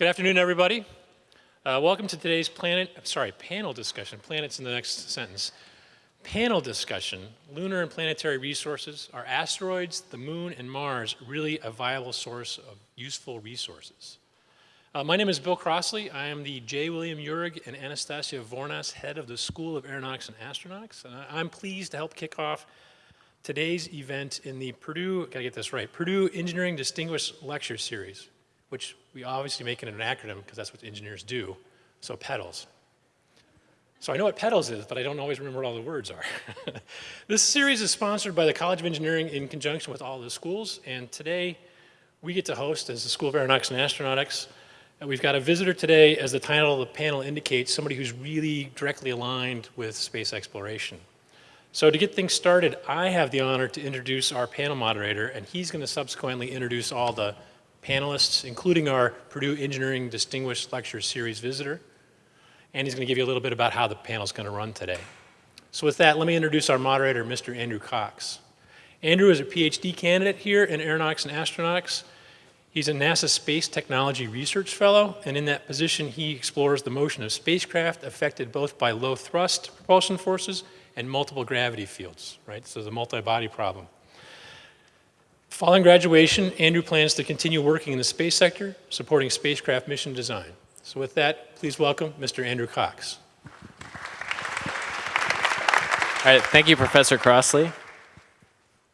Good afternoon, everybody. Uh, welcome to today's planet, sorry, panel discussion. Planet's in the next sentence. Panel discussion, lunar and planetary resources. Are asteroids, the moon, and Mars really a viable source of useful resources? Uh, my name is Bill Crossley. I am the J. William Uhrig and Anastasia Vournas Head of the School of Aeronautics and Astronautics. And I'm pleased to help kick off today's event in the Purdue, gotta get this right, Purdue Engineering Distinguished Lecture Series, which we obviously make it an acronym because that's what engineers do, so PEDALS. So I know what PEDALS is, but I don't always remember what all the words are. this series is sponsored by the College of Engineering in conjunction with all the schools, and today we get to host as the School of Aeronautics and Astronautics. And we've got a visitor today, as the title of the panel indicates, somebody who's really directly aligned with space exploration. So to get things started, I have the honor to introduce our panel moderator, and he's going to subsequently introduce all the panelists, including our Purdue Engineering Distinguished Lecture Series visitor. And he's going to give you a little bit about how the panel is going to run today. So with that, let me introduce our moderator, Mr. Andrew Cox. Andrew is a PhD candidate here in Aeronautics and Astronautics. He's a NASA Space Technology Research Fellow, and in that position, he explores the motion of spacecraft affected both by low thrust propulsion forces and multiple gravity fields, right? So the multi-body problem. Following graduation, Andrew plans to continue working in the space sector, supporting spacecraft mission design. So with that, please welcome Mr. Andrew Cox. All right, thank you, Professor Crossley.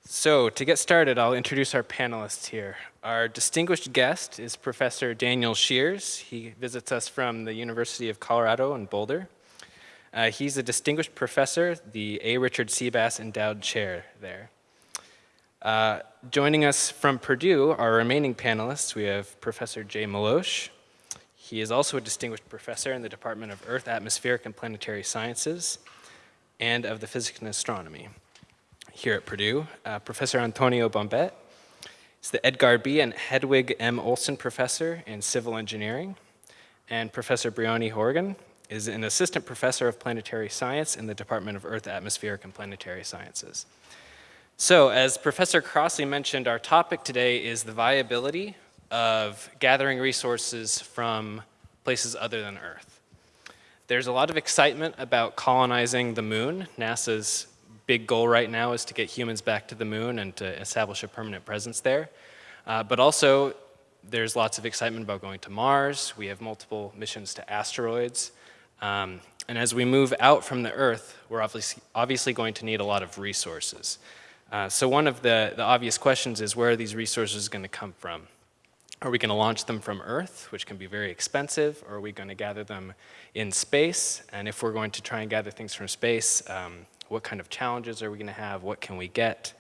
So to get started, I'll introduce our panelists here. Our distinguished guest is Professor Daniel Scheeres. He visits us from the University of Colorado in Boulder. Uh, he's a distinguished professor, the A. Richard Seebass Endowed Chair there. Uh, joining us from Purdue, our remaining panelists, we have Professor Jay Melosh. He is also a distinguished professor in the Department of Earth, Atmospheric, and Planetary Sciences and of the Physics and Astronomy here at Purdue. Uh, professor Antonio Bobet is the Edgar B. and Hedwig M. Olson Professor in Civil Engineering. And Professor Briony Horgan is an Assistant Professor of Planetary Science in the Department of Earth, Atmospheric, and Planetary Sciences. So as Professor Crossley mentioned, our topic today is the viability of gathering resources from places other than Earth. There's a lot of excitement about colonizing the moon. NASA's big goal right now is to get humans back to the moon and to establish a permanent presence there. Uh, but also, there's lots of excitement about going to Mars. We have multiple missions to asteroids. Um, and as we move out from the Earth, we're obviously, obviously going to need a lot of resources. Uh, so one of the, the obvious questions is where are these resources going to come from? Are we going to launch them from Earth, which can be very expensive, or are we going to gather them in space? And if we're going to try and gather things from space, um, what kind of challenges are we going to have? What can we get?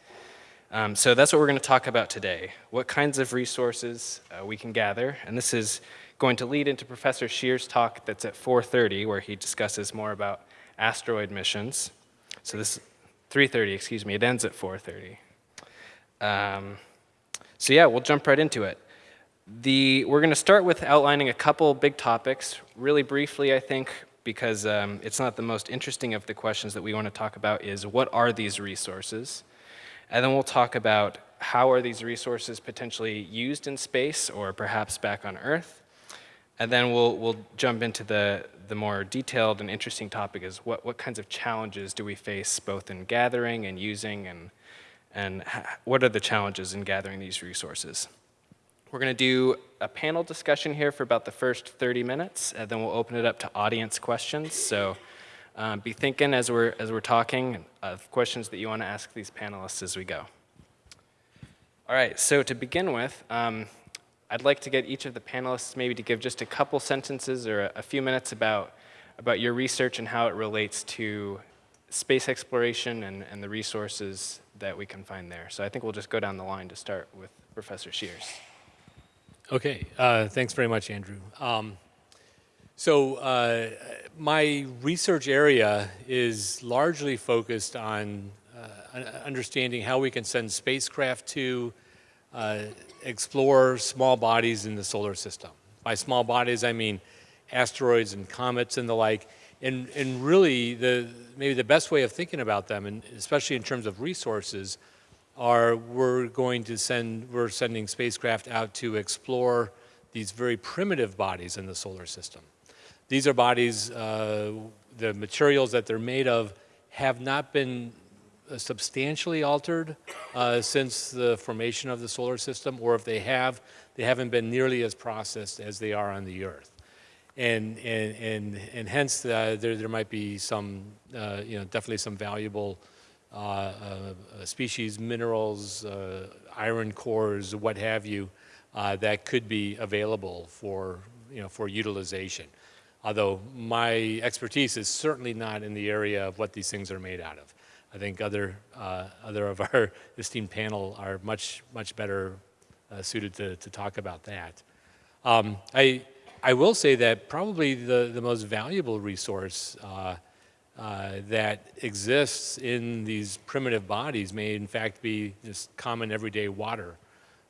Um, so that's what we're going to talk about today. What kinds of resources uh, we can gather. And this is going to lead into Professor Scheeres' talk that's at 4.30, where he discusses more about asteroid missions. So this 3.30, excuse me. It ends at 4.30. Um, so yeah, we'll jump right into it. The, we're going to start with outlining a couple big topics, really briefly, I think, because um, it's not the most interesting of the questions that we want to talk about is what are these resources? And then we'll talk about how are these resources potentially used in space or perhaps back on Earth? And then we'll, we'll jump into the, the more detailed and interesting topic is what, what kinds of challenges do we face both in gathering and using and, and what are the challenges in gathering these resources. We're going to do a panel discussion here for about the first 30 minutes, and then we'll open it up to audience questions. So um, be thinking as we're, as we're talking of questions that you want to ask these panelists as we go. All right, so to begin with, um, I'd like to get each of the panelists maybe to give just a couple sentences or a, a few minutes about, about your research and how it relates to space exploration and, and the resources that we can find there. So I think we'll just go down the line to start with Professor Scheeres. Okay, uh, thanks very much, Andrew. Um, so uh, my research area is largely focused on uh, understanding how we can send spacecraft to uh, explore small bodies in the solar system. By small bodies, I mean asteroids and comets and the like. And, and really, the, maybe the best way of thinking about them, and especially in terms of resources, are we're going to send, we're sending spacecraft out to explore these very primitive bodies in the solar system. These are bodies, uh, the materials that they're made of have not been substantially altered uh, since the formation of the solar system, or if they have, they haven't been nearly as processed as they are on the Earth. And, and, and, and hence, uh, there, there might be some, uh, you know, definitely some valuable uh, uh, species, minerals, uh, iron cores, what have you, that could be available for, you know, for utilization. Although my expertise is certainly not in the area of what these things are made out of. I think other, uh, other of our esteemed panel are much, much better uh, suited to, to talk about that. Um, I, I will say that probably the, the most valuable resource uh, uh, that exists in these primitive bodies may in fact be just common everyday water,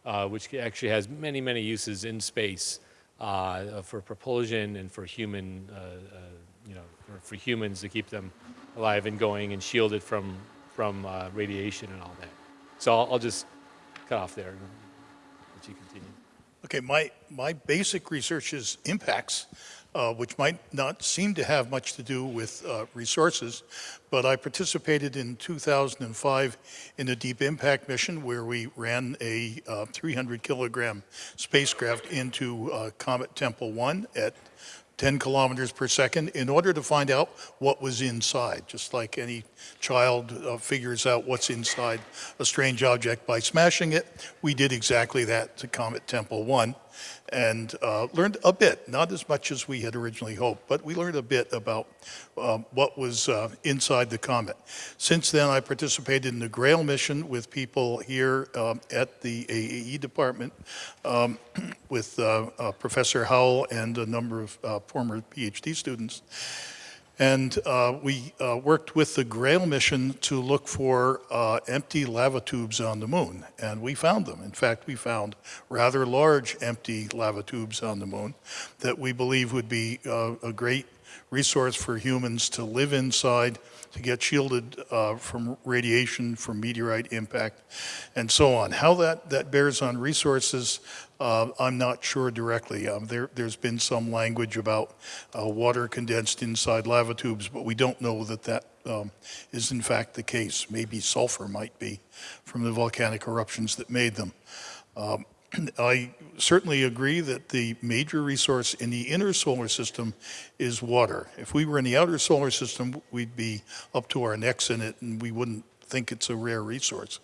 uh, which actually has many, many uses in space uh, for propulsion and for human, you know, for, for humans to keep them alive and going and shielded from, from uh, radiation and all that. So I'll, I'll just cut off there and let you continue. Okay, my, my basic research is impacts, uh, which might not seem to have much to do with uh, resources, but I participated in 2005 in a deep impact mission where we ran a uh, 300 kilogram spacecraft into uh, Comet Tempel 1 at 10 kilometers per second in order to find out what was inside, just like any child uh, figures out what's inside a strange object by smashing it. We did exactly that to Comet Tempel 1 and uh, learned a bit, not as much as we had originally hoped, but we learned a bit about um, what was uh, inside the comet. Since then, I participated in the GRAIL mission with people here um, at the AAE department um, with uh, uh, Professor Howell and a number of uh, former PhD students. And uh, we uh, worked with the GRAIL mission to look for uh, empty lava tubes on the moon, and we found them. In fact, we found rather large empty lava tubes on the moon that we believe would be uh, a great resource for humans to live inside, to get shielded uh, from radiation, from meteorite impact, and so on. How that, that bears on resources, uh, I'm not sure directly. Um, there, has been some language about uh, water condensed inside lava tubes, but we don't know that that um, is in fact the case. Maybe sulfur might be from the volcanic eruptions that made them. Um, I certainly agree that the major resource in the inner solar system is water. If we were in the outer solar system, we'd be up to our necks in it and we wouldn't think it's a rare resource.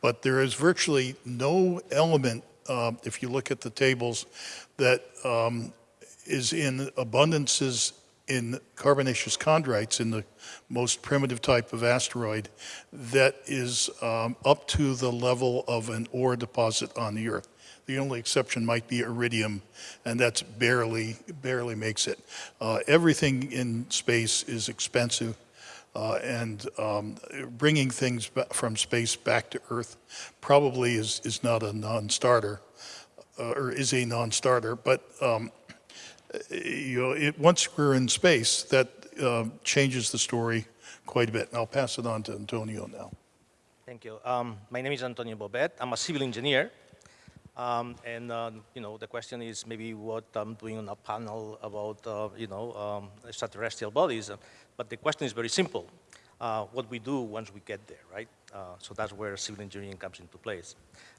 But there is virtually no element, uh, if you look at the tables, that um, is in abundances in carbonaceous chondrites in the most primitive type of asteroid that is um, up to the level of an ore deposit on the Earth. The only exception might be iridium, and that's barely, barely makes it. Uh, everything in space is expensive, uh, and um, bringing things from space back to Earth probably is, is not a non-starter, uh, or is a non-starter, but um, you know, it, once we're in space, that uh, changes the story quite a bit. And I'll pass it on to Antonio now. Thank you. Um, my name is Antonio Bobet. I'm a civil engineer. Um, and, uh, you know, the question is maybe what I'm doing on a panel about, uh, you know, um, extraterrestrial bodies. But the question is very simple. Uh, what we do once we get there, right? Uh, so that's where civil engineering comes into place.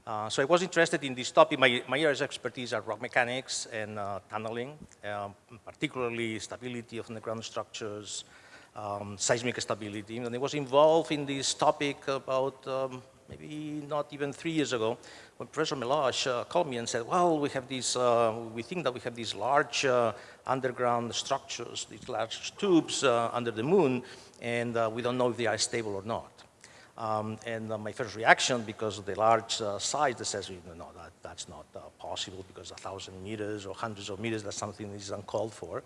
Uh, so I was interested in this topic. My, my areas of expertise are rock mechanics and uh, tunneling, um, particularly stability of underground structures, um, seismic stability. And I was involved in this topic about um, maybe not even three years ago, when Professor Melosh uh, called me and said, well, we have these, uh, we think that we have these large uh, underground structures, these large tubes uh, under the moon, and we don't know if they are stable or not. Um, and uh, my first reaction, because of the large uh, size, that says, no, that, that's not uh, possible because a thousand meters or hundreds of meters, that's something that is uncalled for.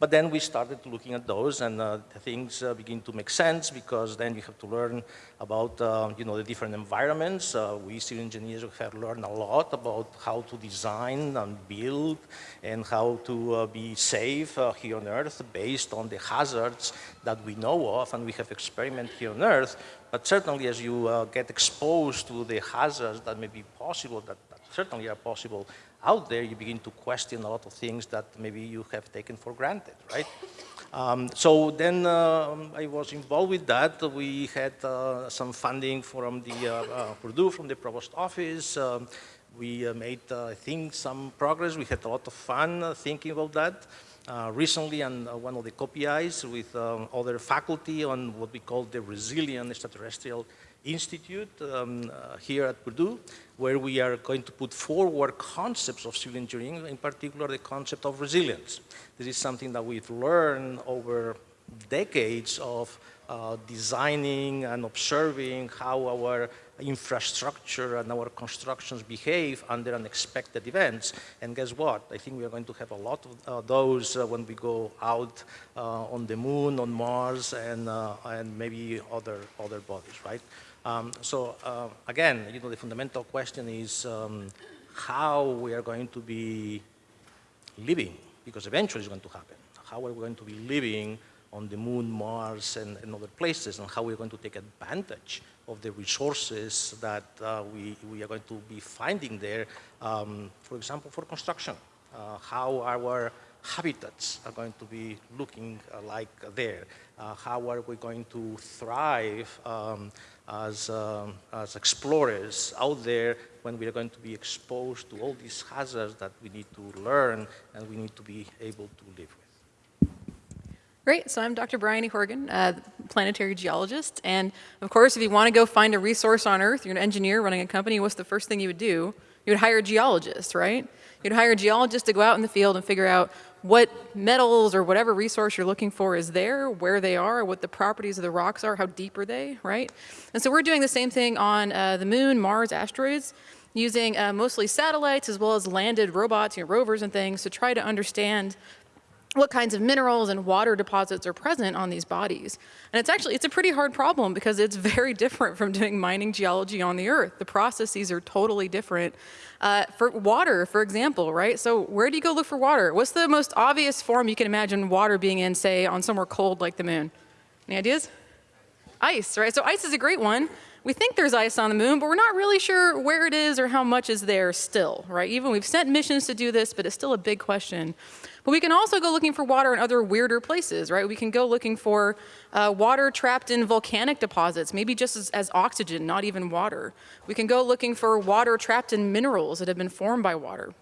But then we started looking at those and uh, things uh, begin to make sense because then you have to learn about, uh, you know, the different environments. we civil engineers have learned a lot about how to design and build and how to be safe here on Earth based on the hazards that we know of and we have experiment here on Earth but certainly as you uh, get exposed to the hazards that may be possible, that, that certainly are possible out there, you begin to question a lot of things that maybe you have taken for granted, right? Um, so then um, I was involved with that. We had uh, some funding from the uh, uh, Purdue, from the provost office. Um, we uh, made, uh, I think, some progress. We had a lot of fun uh, thinking about that. Uh, recently on uh, one of the COPIs with um, other faculty on what we call the Resilient Extraterrestrial Institute um, uh, here at Purdue, where we are going to put forward concepts of civil engineering, in particular the concept of resilience. This is something that we've learned over decades of uh, designing and observing how our infrastructure and our constructions behave under unexpected events. And guess what? I think we are going to have a lot of uh, those uh, when we go out uh, on the moon, on Mars, and, uh, and maybe other, other bodies, right? Um, so uh, again, you know, the fundamental question is um, how we are going to be living, because eventually it's going to happen. How are we going to be living on the moon, Mars, and, and other places, and how we're going to take advantage of the resources that uh, we, we are going to be finding there, um, for example, for construction. Uh, how our habitats are going to be looking uh, like there. Uh, how are we going to thrive um, as, um, as explorers out there when we are going to be exposed to all these hazards that we need to learn and we need to be able to live with. Great. So I'm Dr. Brian E. Horgan, uh, planetary geologist. And of course, if you want to go find a resource on Earth, you're an engineer running a company, what's the first thing you would do? You would hire a geologist, right? You'd hire a geologist to go out in the field and figure out what metals or whatever resource you're looking for is there, where they are, what the properties of the rocks are, how deep are they, right? And so we're doing the same thing on uh, the moon, Mars, asteroids, using uh, mostly satellites as well as landed robots, you know, rovers and things to try to understand what kinds of minerals and water deposits are present on these bodies. And it's actually, it's a pretty hard problem because it's very different from doing mining geology on the earth. The processes are totally different. Uh, for water, for example, right? So where do you go look for water? What's the most obvious form you can imagine water being in, say, on somewhere cold like the moon? Any ideas? Ice, right? So ice is a great one. We think there's ice on the moon, but we're not really sure where it is or how much is there still, right? Even we've sent missions to do this, but it's still a big question. But we can also go looking for water in other weirder places, right? We can go looking for uh, water trapped in volcanic deposits, maybe just as, as oxygen, not even water. We can go looking for water trapped in minerals that have been formed by water.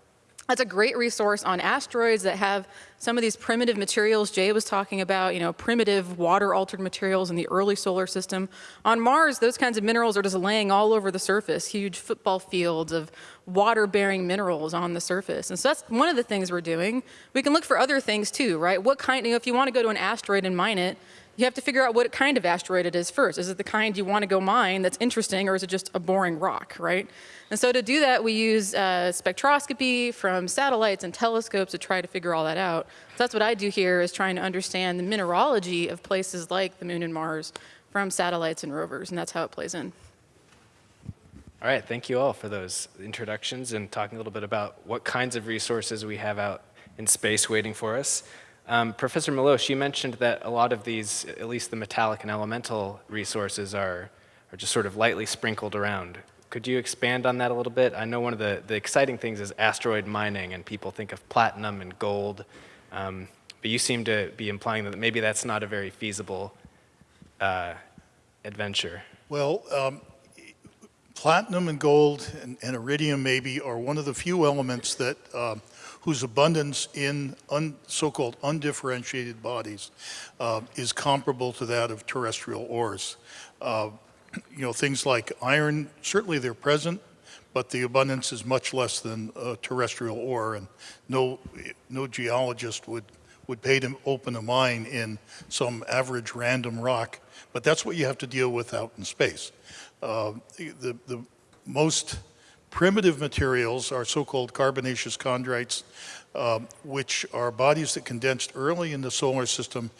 That's a great resource on asteroids that have some of these primitive materials Jay was talking about, you know, primitive water-altered materials in the early solar system. On Mars, those kinds of minerals are just laying all over the surface, huge football fields of water-bearing minerals on the surface. And so that's one of the things we're doing. We can look for other things too, right? What kind, you know, if you want to go to an asteroid and mine it, you have to figure out what kind of asteroid it is first. Is it the kind you want to go mine that's interesting, or is it just a boring rock, right? And so to do that, we use uh, spectroscopy from satellites and telescopes to try to figure all that out. So that's what I do here is trying to understand the mineralogy of places like the moon and Mars from satellites and rovers, and that's how it plays in. All right, thank you all for those introductions and talking a little bit about what kinds of resources we have out in space waiting for us. Um, Professor Melosh, you mentioned that a lot of these, at least the metallic and elemental resources are, are just sort of lightly sprinkled around. Could you expand on that a little bit? I know one of the, the exciting things is asteroid mining, and people think of platinum and gold, um, but you seem to be implying that maybe that's not a very feasible uh, adventure. Well, um, platinum and gold and, and, iridium maybe are one of the few elements that um, whose abundance in un, so-called undifferentiated bodies uh, is comparable to that of terrestrial ores. Uh, you know, things like iron, certainly they're present, but the abundance is much less than terrestrial ore, and no, no geologist would, would pay to open a mine in some average random rock, but that's what you have to deal with out in space. Uh, the, the most primitive materials are so-called carbonaceous chondrites, um, which are bodies that condensed early in the solar system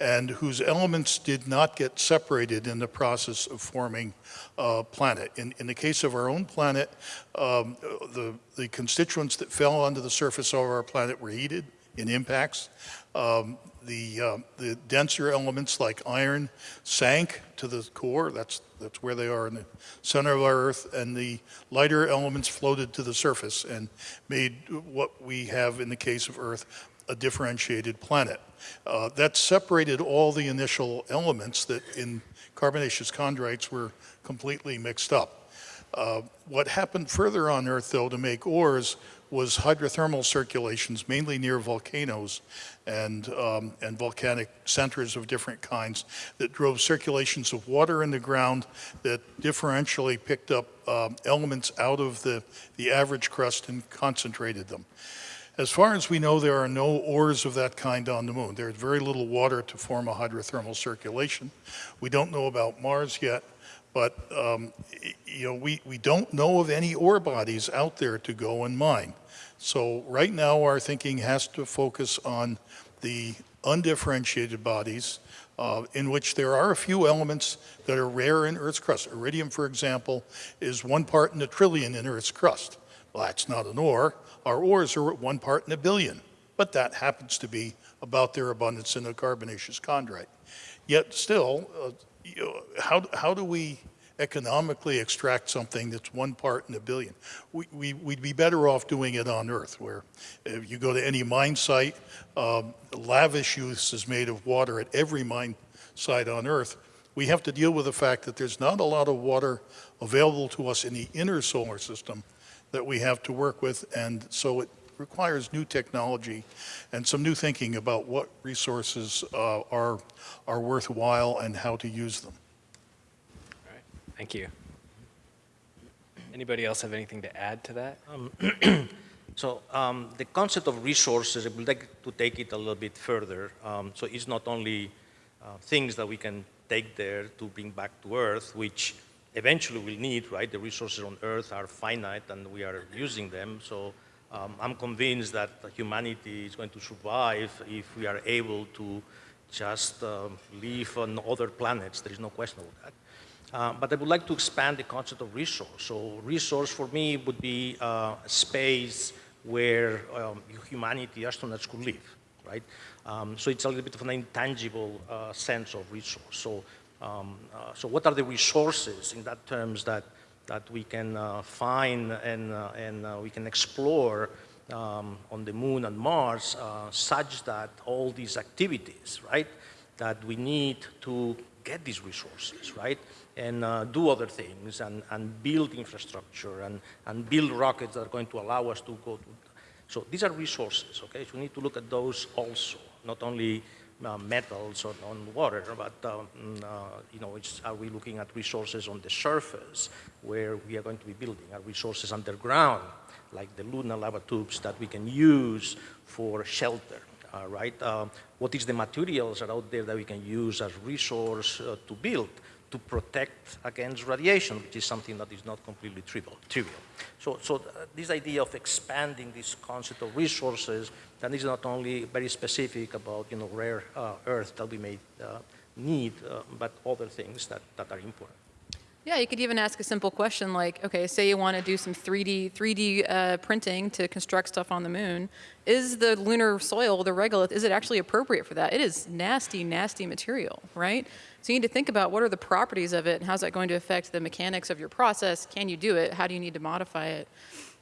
and whose elements did not get separated in the process of forming a planet. In, in the case of our own planet, um, the, the constituents that fell onto the surface of our planet were heated in impacts. Um, the, uh, the denser elements like iron sank to the core, that's, that's where they are in the center of our Earth, and the lighter elements floated to the surface and made what we have in the case of Earth a differentiated planet. Uh, that separated all the initial elements that in carbonaceous chondrites were completely mixed up. Uh, what happened further on Earth, though, to make ores was hydrothermal circulations, mainly near volcanoes and, um, and volcanic centers of different kinds that drove circulations of water in the ground that differentially picked up um, elements out of the, the average crust and concentrated them. As far as we know, there are no ores of that kind on the moon. There's very little water to form a hydrothermal circulation. We don't know about Mars yet, but um, you know, we, we don't know of any ore bodies out there to go and mine. So right now, our thinking has to focus on the undifferentiated bodies, uh, in which there are a few elements that are rare in Earth's crust. Iridium, for example, is one part in a trillion in Earth's crust. Well, that's not an ore. Our ores are one part in a billion, but that happens to be about their abundance in a carbonaceous chondrite. Yet still, uh, you know, how, how do we economically extract something that's one part in a billion? We, we, we'd be better off doing it on Earth, where if you go to any mine site, um, lavish use is made of water at every mine site on Earth. We have to deal with the fact that there's not a lot of water available to us in the inner solar system that we have to work with, and so it requires new technology and some new thinking about what resources uh, are, are worthwhile and how to use them. Thank you. Anybody else have anything to add to that? So um, the concept of resources, I would like to take it a little bit further. Um, so it's not only uh, things that we can take there to bring back to Earth, which eventually we'll need, right? The resources on Earth are finite and we are using them. So um, I'm convinced that humanity is going to survive if we are able to just um, live on other planets. There is no question about that. Uh, but I would like to expand the concept of resource. So resource for me would be uh, a space where um, humanity, astronauts could live, right? Um, so it's a little bit of an intangible uh, sense of resource. So, um, uh, so what are the resources in that terms that, that we can uh, find and, uh, and we can explore um, on the moon and Mars such that all these activities, right, that we need to get these resources, right? and uh, do other things and, and build infrastructure and, and build rockets that are going to allow us to go to. So these are resources, okay? So we need to look at those also, not only uh, metals or on water, but um, uh, you know, are we looking at resources on the surface where we are going to be building? Are resources underground, like the lunar lava tubes that we can use for shelter? Uh, right? What is the materials that are out there that we can use as resource uh, to build? to protect against radiation, which is something that is not completely trivial. trivial. So, so uh, this idea of expanding this concept of resources, that is not only very specific about you know, rare uh, earth that we may uh, need, uh, but other things that, that are important. Yeah, you could even ask a simple question like, okay, say you want to do some 3D 3D uh, printing to construct stuff on the moon. Is the lunar soil, the regolith, is it actually appropriate for that? It is nasty, nasty material, right? So you need to think about what are the properties of it and how's that going to affect the mechanics of your process? Can you do it? How do you need to modify it?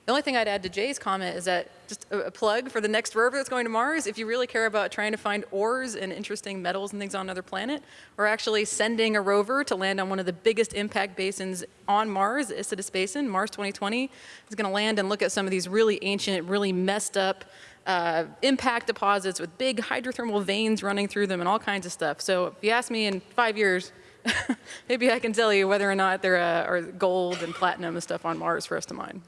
The only thing I'd add to Jay's comment is that just a, plug for the next rover that's going to Mars, if you really care about trying to find ores and interesting metals and things on another planet, we're actually sending a rover to land on one of the biggest impact basins on Mars, the Isidis Basin, Mars 2020. It's going to land and look at some of these really ancient, really messed up uh, impact deposits with big hydrothermal veins running through them and all kinds of stuff. So if you ask me in five years, maybe I can tell you whether or not there uh, are gold and platinum and stuff on Mars for us to mine.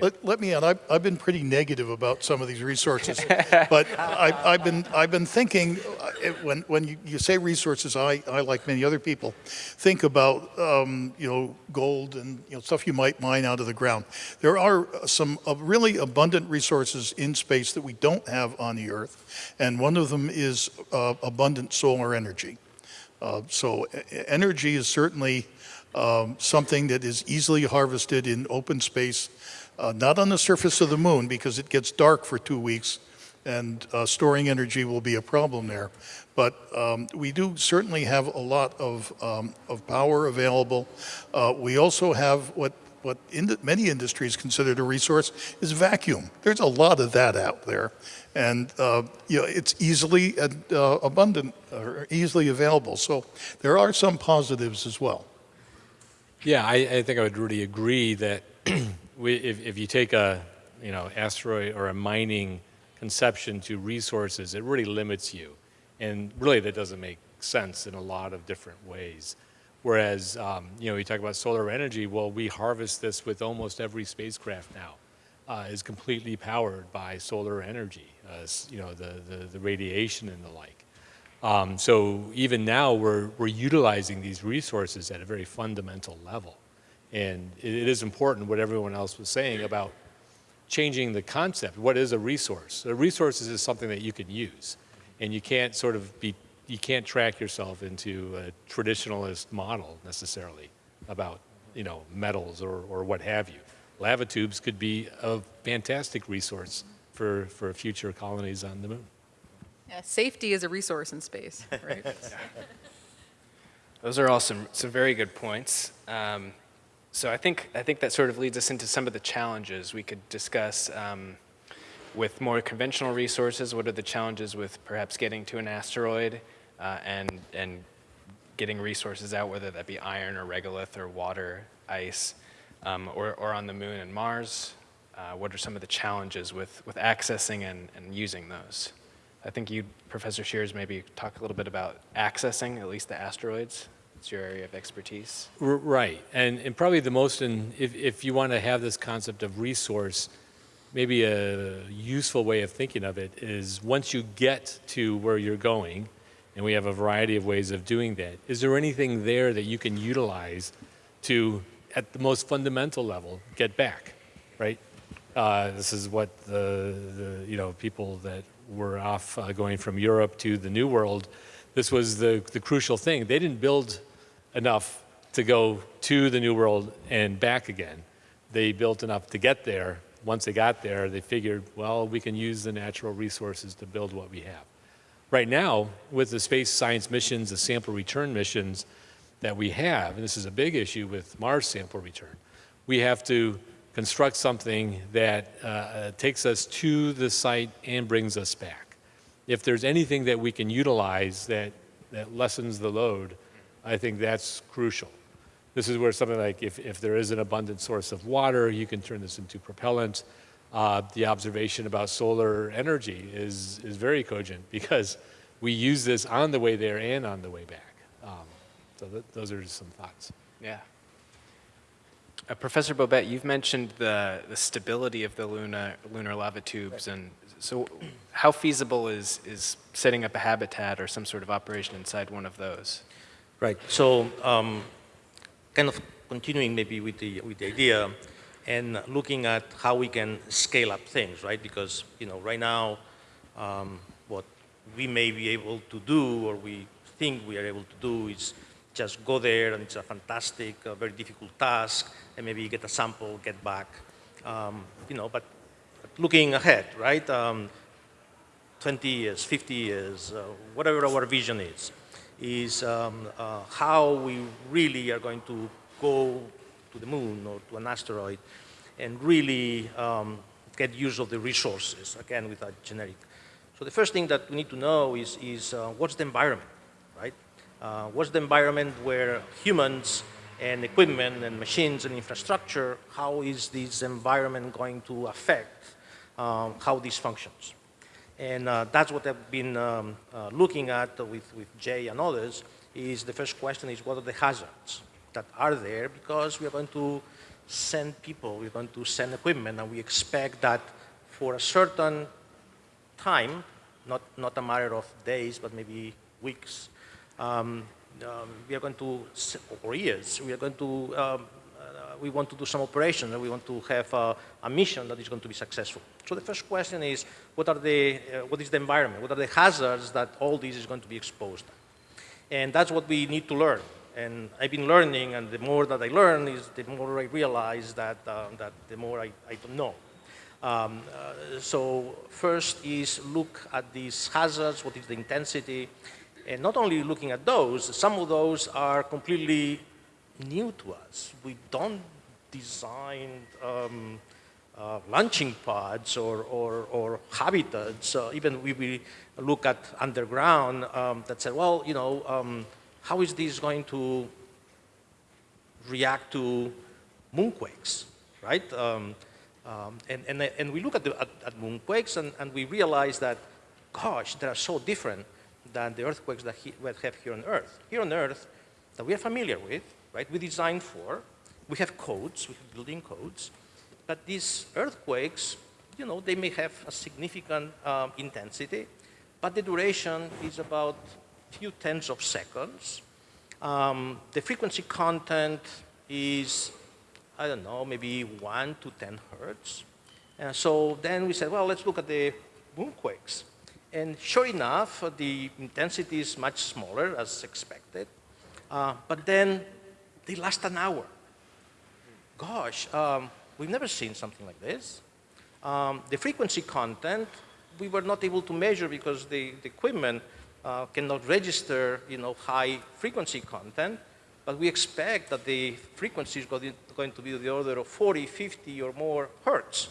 Let, let me add, I've, I've been pretty negative about some of these resources, but I, I've been, I've been thinking, uh, when, when you, you say resources, I, I, like many other people, think about, um, you know, gold and, you know, stuff you might mine out of the ground. There are some uh, really abundant resources in space that we don't have on the Earth, and one of them is uh, abundant solar energy. Uh, So energy is certainly um, something that is easily harvested in open space Uh, Not on the surface of the moon, because it gets dark for two weeks, and uh, storing energy will be a problem there. But um, we do certainly have a lot of, um, of power available. Uh, We also have what, what in many industries considered a resource is vacuum. There's a lot of that out there. And, uh, you know, it's easily uh, abundant, or easily available. So there are some positives as well. Yeah, I, I think I would really agree that we, if, if you take a, you know, asteroid or a mining conception to resources, it really limits you. And really that doesn't make sense in a lot of different ways. Whereas, um, you know, you talk about solar energy, well, we harvest this with almost every spacecraft now. Uh, is completely powered by solar energy, uh, you know, the, the, the radiation and the like. Um, so even now, we're, we're utilizing these resources at a very fundamental level. And it, it is important what everyone else was saying about changing the concept. What is a resource? A resource is something that you can use. And you can't sort of be, you can't track yourself into a traditionalist model necessarily about, you know, metals or, or what have you. Lava tubes could be a fantastic resource for, for future colonies on the moon. Yeah, safety is a resource in space, right? Those are all some, some very good points. Um, so I think, I think that sort of leads us into some of the challenges we could discuss um, with more conventional resources. What are the challenges with perhaps getting to an asteroid uh, and, and getting resources out, whether that be iron or regolith or water, ice, um, or, or on the moon and Mars? Uh, what are some of the challenges with, with accessing and, and using those? I think you, Professor Scheeres, maybe talk a little bit about accessing at least the asteroids. It's your area of expertise. R- Right, and, and probably the most, in, if, if you want to have this concept of resource, maybe a useful way of thinking of it is once you get to where you're going, and we have a variety of ways of doing that, is there anything there that you can utilize to, at the most fundamental level, get back, right? Uh, this is what the, the, you know, people that were off uh, going from Europe to the New World, this was the, the crucial thing. They didn't build enough to go to the New World and back again. They built enough to get there. Once they got there, they figured, well, we can use the natural resources to build what we have. Right now, with the space science missions, the sample return missions that we have, and this is a big issue with Mars sample return, we have to construct something that uh, uh, takes us to the site and brings us back. If there's anything that we can utilize that, that lessens the load, I think that's crucial. This is where something like if, if there is an abundant source of water, you can turn this into propellant. Uh, the observation about solar energy is, is very cogent because we use this on the way there and on the way back. Um, so th those are just some thoughts. Yeah. Uh, Professor Bobet, you've mentioned the, the stability of the lunar, lunar lava tubes, and so how feasible is, is setting up a habitat or some sort of operation inside one of those? Right. So, um, kind of continuing maybe with the with the idea, and looking at how we can scale up things, right? Because you know, right now, um, what we may be able to do, or we think we are able to do, is just go there, and it's a fantastic, uh, very difficult task, and maybe get a sample, get back, um, you know. But, looking ahead, right? Um, 20 years, 50 years, uh, whatever our vision is, is um, uh, how we really are going to go to the moon or to an asteroid and really um, get use of the resources, again, with a generic. So the first thing that we need to know is, is uh, what's the environment, right? Uh, what's the environment where humans and equipment and machines and infrastructure, how is this environment going to affect um, how this functions? And uh, that's what I've been um, uh, looking at with, with Jay and others, is the first question is what are the hazards that are there? Because we are going to send people, we're going to send equipment, and we expect that for a certain time, not, not a matter of days, but maybe weeks, um, um, we are going to, or years, we are going to, um, we want to do some operation, and we want to have a, a mission that is going to be successful. So the first question is, what are the, uh, what is the environment? What are the hazards that all this is going to be exposed? And that's what we need to learn And I've been learning, and the more that I learn, is the more I realize that, uh, that the more I, I don't know. Um, uh, so first is look at these hazards, what is the intensity, and not only looking at those, some of those are completely new to us. We don't design um, uh, launching pods or, or, or habitats. Uh, even we, we look at underground um, that said, well, you know, um, how is this going to react to moonquakes, right? Um, um, and, and, and we look at, the, at, at moonquakes and, and we realize that, gosh, they are so different than the earthquakes that he, we have here on Earth. Here on Earth, that we are familiar with, right? We designed for, we have codes, we have building codes, but these earthquakes, you know, they may have a significant um, intensity, but the duration is about a few tenths of seconds. Um, the frequency content is, I don't know, maybe 1 to 10 hertz. And so then we said, well, let's look at the moonquakes. And sure enough, the intensity is much smaller as expected. Uh, but then they last an hour. Gosh, um, we've never seen something like this. Um, the frequency content, we were not able to measure because the, the equipment uh, cannot register you know, high frequency content, but we expect that the frequency is going to be the order of 40, 50 or more hertz.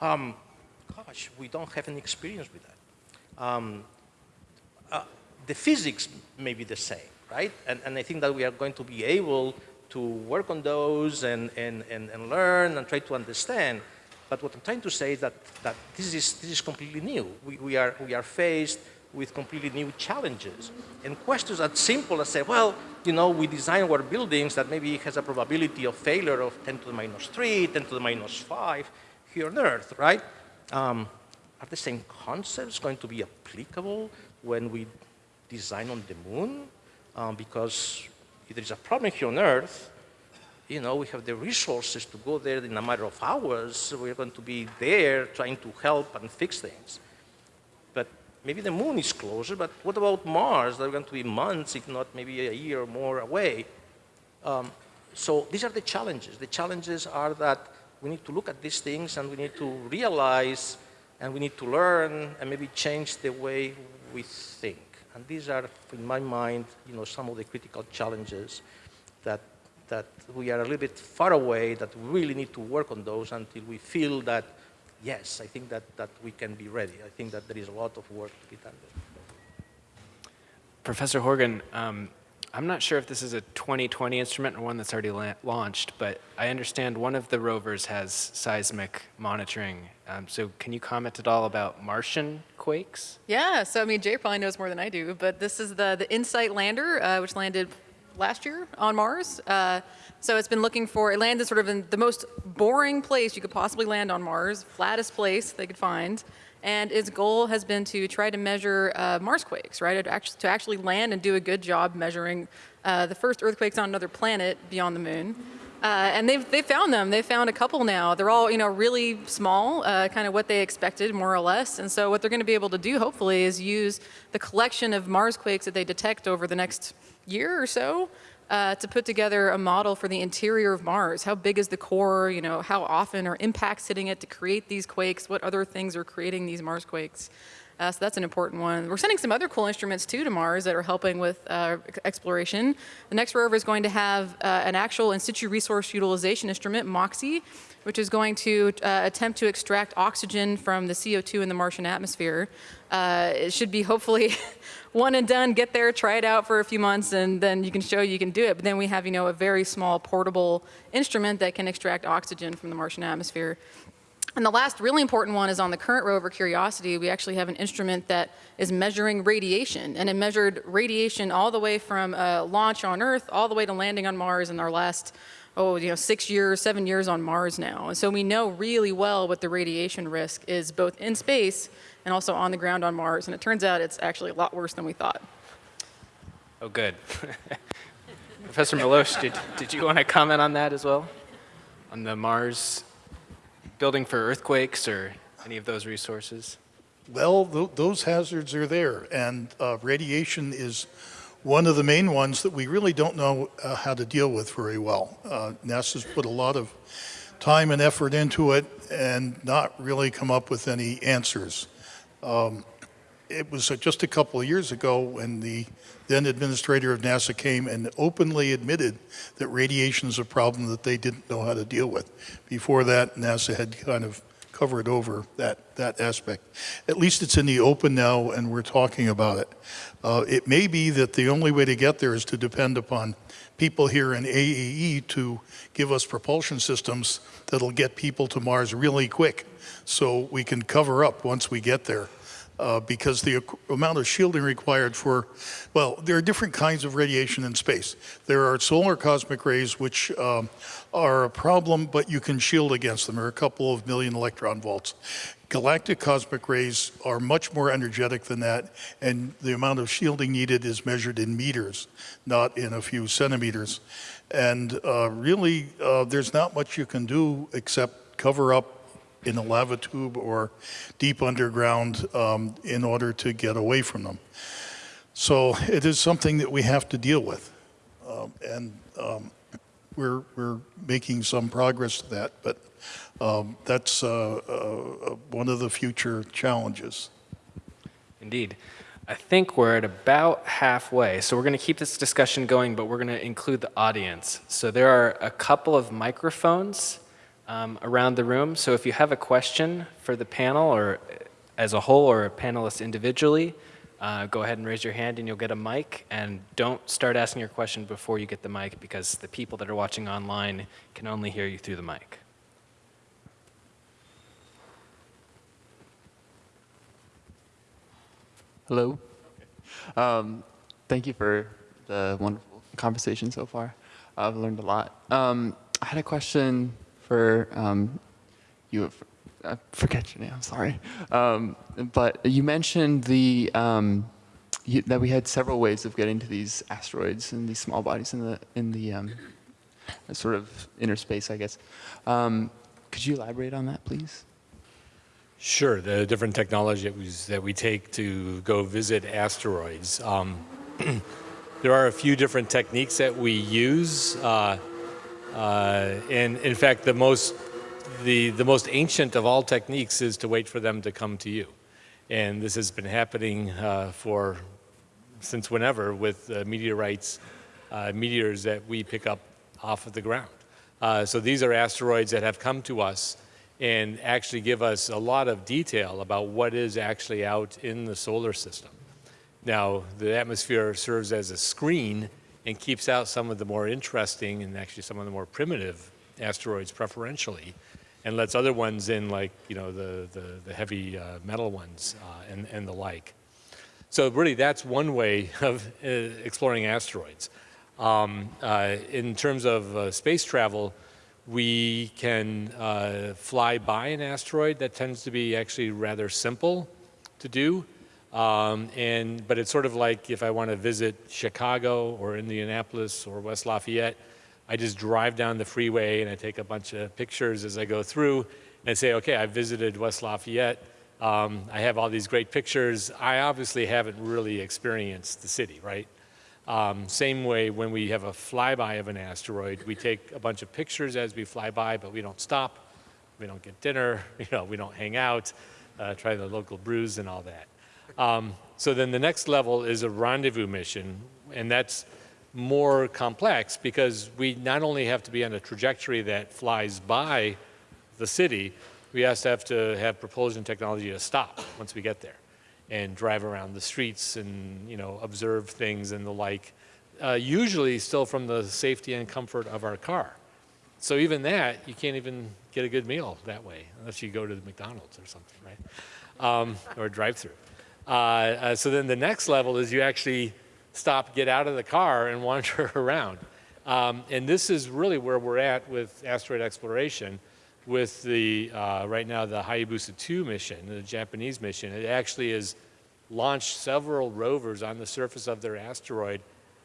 Um, gosh, we don't have any experience with that. Um, uh, the physics may be the same, right? And, and I think that we are going to be able to work on those and, and, and, and learn and try to understand. But what I'm trying to say is that, that this, is, this is completely new. We, we, are, we are faced with completely new challenges. And questions as simple as say, well, you know, we design our buildings that maybe has a probability of failure of 10 to the minus 3, 10 to the minus 5 here on Earth, right? Um, are the same concepts going to be applicable when we design on the moon? Um, because if there is a problem here on Earth, you know, we have the resources to go there in a matter of hours. We're going to be there trying to help and fix things. But maybe the moon is closer, but what about Mars? They're going to be months, if not maybe a year or more away. Um, so these are the challenges. The challenges are that we need to look at these things and we need to realize and we need to learn and maybe change the way we think. And these are, in my mind, you know, some of the critical challenges that, that we are a little bit far away, that we really need to work on those until we feel that yes, I think that, that we can be ready. I think that there is a lot of work to be done. Professor Horgan, um, I'm not sure if this is a 2020 instrument or one that's already la launched, but I understand one of the rovers has seismic monitoring. Um, so can you comment at all about Martian quakes? Yeah, so I mean, Jay probably knows more than I do, but this is the, the InSight lander, uh, which landed last year on Mars. Uh, so it's been looking for, it landed sort of in the most boring place you could possibly land on Mars, flattest place they could find. And its goal has been to try to measure uh, Marsquakes, right? To actually, to actually land and do a good job measuring uh, the first earthquakes on another planet beyond the moon. Uh, and they've, they found them. They found a couple now. They're all, you know, really small, uh, kind of what they expected, more or less. And so what they're going to be able to do, hopefully, is use the collection of Mars quakes that they detect over the next year or so uh, to put together a model for the interior of Mars. How big is the core? You know, how often are impacts hitting it to create these quakes? What other things are creating these Mars quakes? Uh, so that's an important one. We're sending some other cool instruments too to Mars that are helping with uh, exploration. The next rover is going to have uh, an actual in situ resource utilization instrument, MOXIE, which is going to uh, attempt to extract oxygen from the CO2 in the Martian atmosphere. Uh, it should be hopefully one and done, get there, try it out for a few months, and then you can show you can do it. But then we have, you know, a very small portable instrument that can extract oxygen from the Martian atmosphere. And the last really important one is on the current rover Curiosity. We actually have an instrument that is measuring radiation, and it measured radiation all the way from launch on Earth all the way to landing on Mars in our last, oh, you know, six years, seven years on Mars now. And so we know really well what the radiation risk is both in space and also on the ground on Mars. And it turns out it's actually a lot worse than we thought. Oh, good. Professor Melosh, did, did you want to comment on that as well? On the Mars building for earthquakes or any of those resources? Well, th those hazards are there, and uh, radiation is one of the main ones that we really don't know uh, how to deal with very well. Uh, NASA's put a lot of time and effort into it and not really come up with any answers. Um, it was uh, just a couple of years ago when the then administrator of NASA came and openly admitted that radiation is a problem that they didn't know how to deal with. Before that, NASA had kind of covered over that, that aspect. At least it's in the open now and we're talking about it. Uh, it may be that the only way to get there is to depend upon people here in AAE to give us propulsion systems that'll get people to Mars really quick so we can cover up once we get there uh, because the amount of shielding required for, well, there are different kinds of radiation in space. There are solar cosmic rays, which um, are a problem, but you can shield against them. There are a couple of million electron volts. Galactic cosmic rays are much more energetic than that, and the amount of shielding needed is measured in meters, not in a few centimeters. And uh, really, uh, there's not much you can do except cover up in a lava tube or deep underground um, in order to get away from them. So it is something that we have to deal with. Um, and um, we're, we're making some progress to that, but um, that's uh, uh, one of the future challenges. Indeed. I think we're at about halfway. So we're going to keep this discussion going, but we're going to include the audience. So there are a couple of microphones um, around the room. So if you have a question for the panel or as a whole or a panelist individually, uh, go ahead and raise your hand and you'll get a mic. And don't start asking your question before you get the mic because the people that are watching online can only hear you through the mic. Hello. Um, thank you for the wonderful conversation so far. I've learned a lot. Um, I had a question for um, you. I forget your name. I'm sorry. Um, but you mentioned the um, you, that we had several ways of getting to these asteroids and these small bodies in the in the um, sort of inner space, I guess. Um, could you elaborate on that, please? Sure, the different technology that we, that we take to go visit asteroids. Um, there are a few different techniques that we use. Uh, uh, and in fact, the most, the, the most ancient of all techniques is to wait for them to come to you. And this has been happening uh, for since whenever with uh, meteorites, uh, meteors that we pick up off of the ground. Uh, so these are asteroids that have come to us and actually give us a lot of detail about what is actually out in the solar system. Now, the atmosphere serves as a screen and keeps out some of the more interesting and actually some of the more primitive asteroids preferentially and lets other ones in like, you know, the, the, the heavy uh, metal ones uh, and, and the like. So really that's one way of uh, exploring asteroids. Um, uh, in terms of uh, space travel, we can uh, fly by an asteroid. That tends to be actually rather simple to do. Um, and, but it's sort of like if I want to visit Chicago or Indianapolis or West Lafayette, I just drive down the freeway and I take a bunch of pictures as I go through and I say, okay, I visited West Lafayette. Um, I have all these great pictures. I obviously haven't really experienced the city, right? Um, same way when we have a flyby of an asteroid, we take a bunch of pictures as we fly by, but we don't stop, we don't get dinner, you know, we don't hang out, uh, try the local brews and all that. Um, so then the next level is a rendezvous mission, and that's more complex because we not only have to be on a trajectory that flies by the city, we also have to have propulsion technology to stop once we get there and drive around the streets and you know observe things and the like. Uh, usually still from the safety and comfort of our car. So even that, you can't even get a good meal that way unless you go to the McDonald's or something, right? Um, or drive-through. Uh, uh, so then the next level is you actually stop, get out of the car, and wander around. Um, and this is really where we're at with asteroid exploration with the, uh, right now, the Hayabusa 2 mission, the Japanese mission. It actually has launched several rovers on the surface of their asteroid.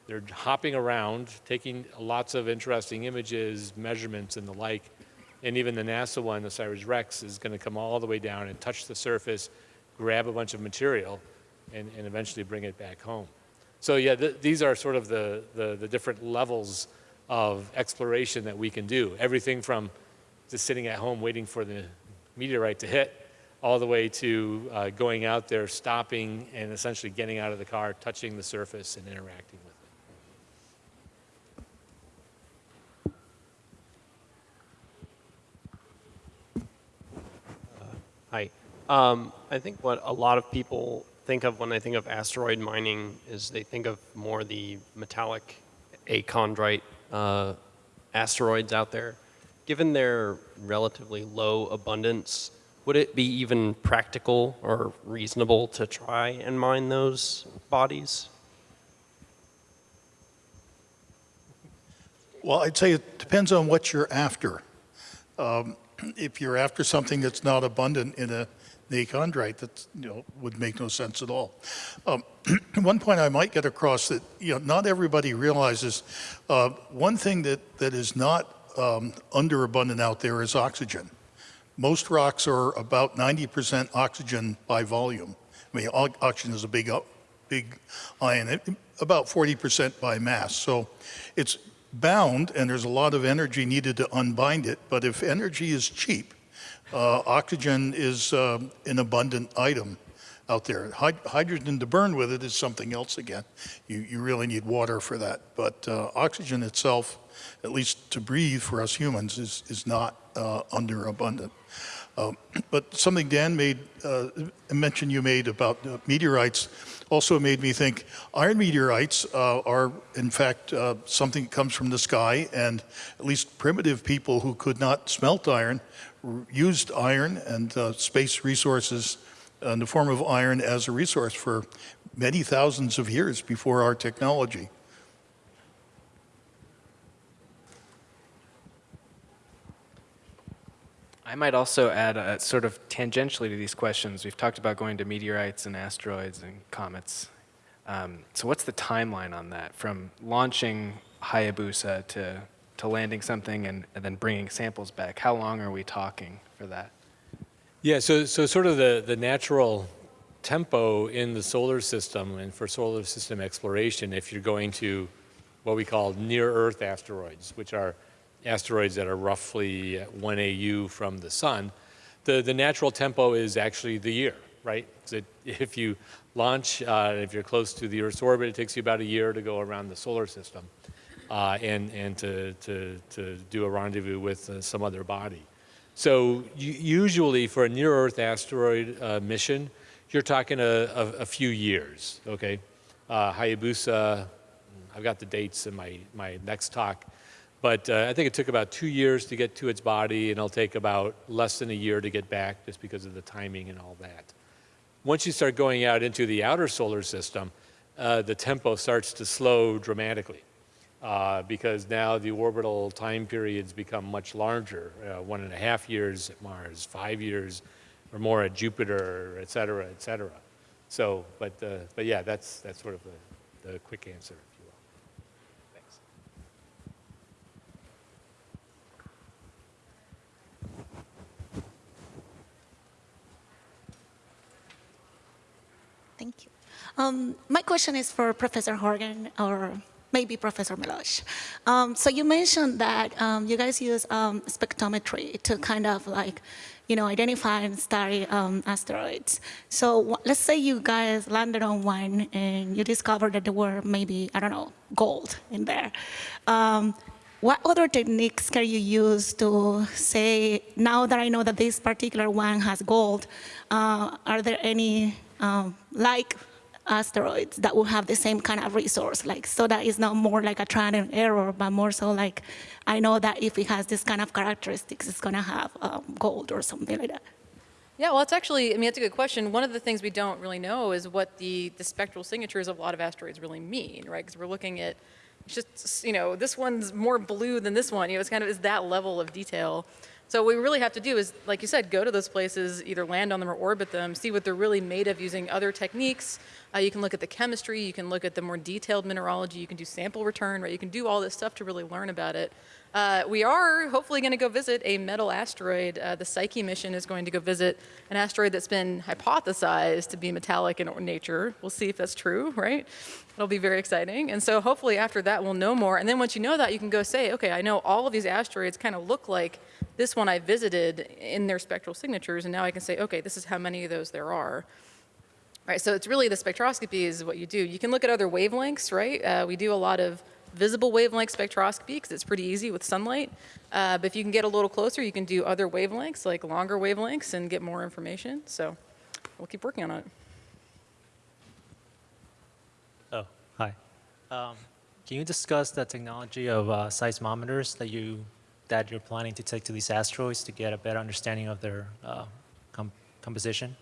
They're hopping around, taking lots of interesting images, measurements, and the like. And even the NASA one, the OSIRIS-REx, is going to come all the way down and touch the surface, grab a bunch of material, and, and eventually bring it back home. So yeah, th these are sort of the, the, the different levels of exploration that we can do. Everything from just sitting at home waiting for the meteorite to hit, all the way to uh, going out there, stopping, and essentially getting out of the car, touching the surface, and interacting with it. Hi. Um, I think what a lot of people think of when they think of asteroid mining is they think of more the metallic achondrite uh, asteroids out there. Given their relatively low abundance, would it be even practical or reasonable to try and mine those bodies? Well, I'd say it depends on what you're after. Um, If you're after something that's not abundant in a the chondrite, that, you know, would make no sense at all. Um, One point I might get across that, you know, not everybody realizes, uh, one thing that, that is not um, underabundant out there is oxygen. Most rocks are about 90% oxygen by volume. I mean, oxygen is a big, uh, big ion, about 40% by mass. So it's bound, and there's a lot of energy needed to unbind it. But if energy is cheap, uh, oxygen is um, an abundant item out there. Hy- hydrogen to burn with it is something else again. You, you really need water for that. But uh, oxygen itself, at least to breathe for us humans, is, is not uh, underabundant. Um, But something Dan made, uh, mention you made about uh, meteorites also made me think iron meteorites uh, are, in fact, uh, something that comes from the sky, and at least primitive people who could not smelt iron used iron and uh, space resources in the form of iron as a resource for many thousands of years before our technology. I might also add, uh, sort of tangentially to these questions, we've talked about going to meteorites and asteroids and comets. Um, so what's the timeline on that, from launching Hayabusa to, to landing something and, and then bringing samples back? How long are we talking for that? Yeah, so, so sort of the, the natural tempo in the solar system and for solar system exploration, if you're going to what we call near-Earth asteroids, which are asteroids that are roughly 1 AU from the sun, the, the natural tempo is actually the year, right? If you launch, uh, if you're close to the Earth's orbit, it takes you about a year to go around the solar system uh, and, and to, to, to do a rendezvous with uh, some other body. So usually for a near-Earth asteroid uh, mission, you're talking a, a, a few years, okay? Uh, Hayabusa, I've got the dates in my, my next talk, but uh, I think it took about two years to get to its body, and it'll take about less than a year to get back just because of the timing and all that. Once you start going out into the outer solar system, uh, the tempo starts to slow dramatically uh, because now the orbital time periods become much larger, uh, one and a half years at Mars, five years or more at Jupiter, et cetera, et cetera. So, but, uh, but yeah, that's, that's sort of the, the quick answer, if you will. Thanks. Thank you. Um, my question is for Professor Horgan or maybe Professor Melosh. Um, so you mentioned that um, you guys use um, spectrometry to kind of like, you know, identify and study um, asteroids. So let's say you guys landed on one and you discovered that there were maybe, I don't know, gold in there. Um, what other techniques can you use to say, now that I know that this particular one has gold, uh, are there any um, like asteroids that will have the same kind of resource? Like, so that it's not more like a trial and error, but more so like, I know that if it has this kind of characteristics, it's gonna have um, gold or something like that. Yeah, well, it's actually, I mean, it's a good question. One of the things we don't really know is what the, the spectral signatures of a lot of asteroids really mean, right? Because we're looking at, just, you know, this one's more blue than this one. You know, it's kind of, is that level of detail. So what we really have to do is, like you said, go to those places, either land on them or orbit them, see what they're really made of using other techniques. Uh, you can look at the chemistry, you can look at the more detailed mineralogy, you can do sample return, right? You can do all this stuff to really learn about it. Uh, we are hopefully going to go visit a metal asteroid. Uh, the Psyche mission is going to go visit an asteroid that's been hypothesized to be metallic in nature. We'll see if that's true, right? It'll be very exciting. And so hopefully after that we'll know more. And then once you know that, you can go say, okay, I know all of these asteroids kind of look like this one I visited in their spectral signatures. And now I can say, okay, this is how many of those there are. Right, so it's really the spectroscopy is what you do. You can look at other wavelengths, right? Uh, we do a lot of visible wavelength spectroscopy because it's pretty easy with sunlight. Uh, but if you can get a little closer, you can do other wavelengths, like longer wavelengths, and get more information. So we'll keep working on it. Oh, hi. Um, can you discuss the technology of uh, seismometers that you that you're planning to take to these asteroids to get a better understanding of their uh, com composition?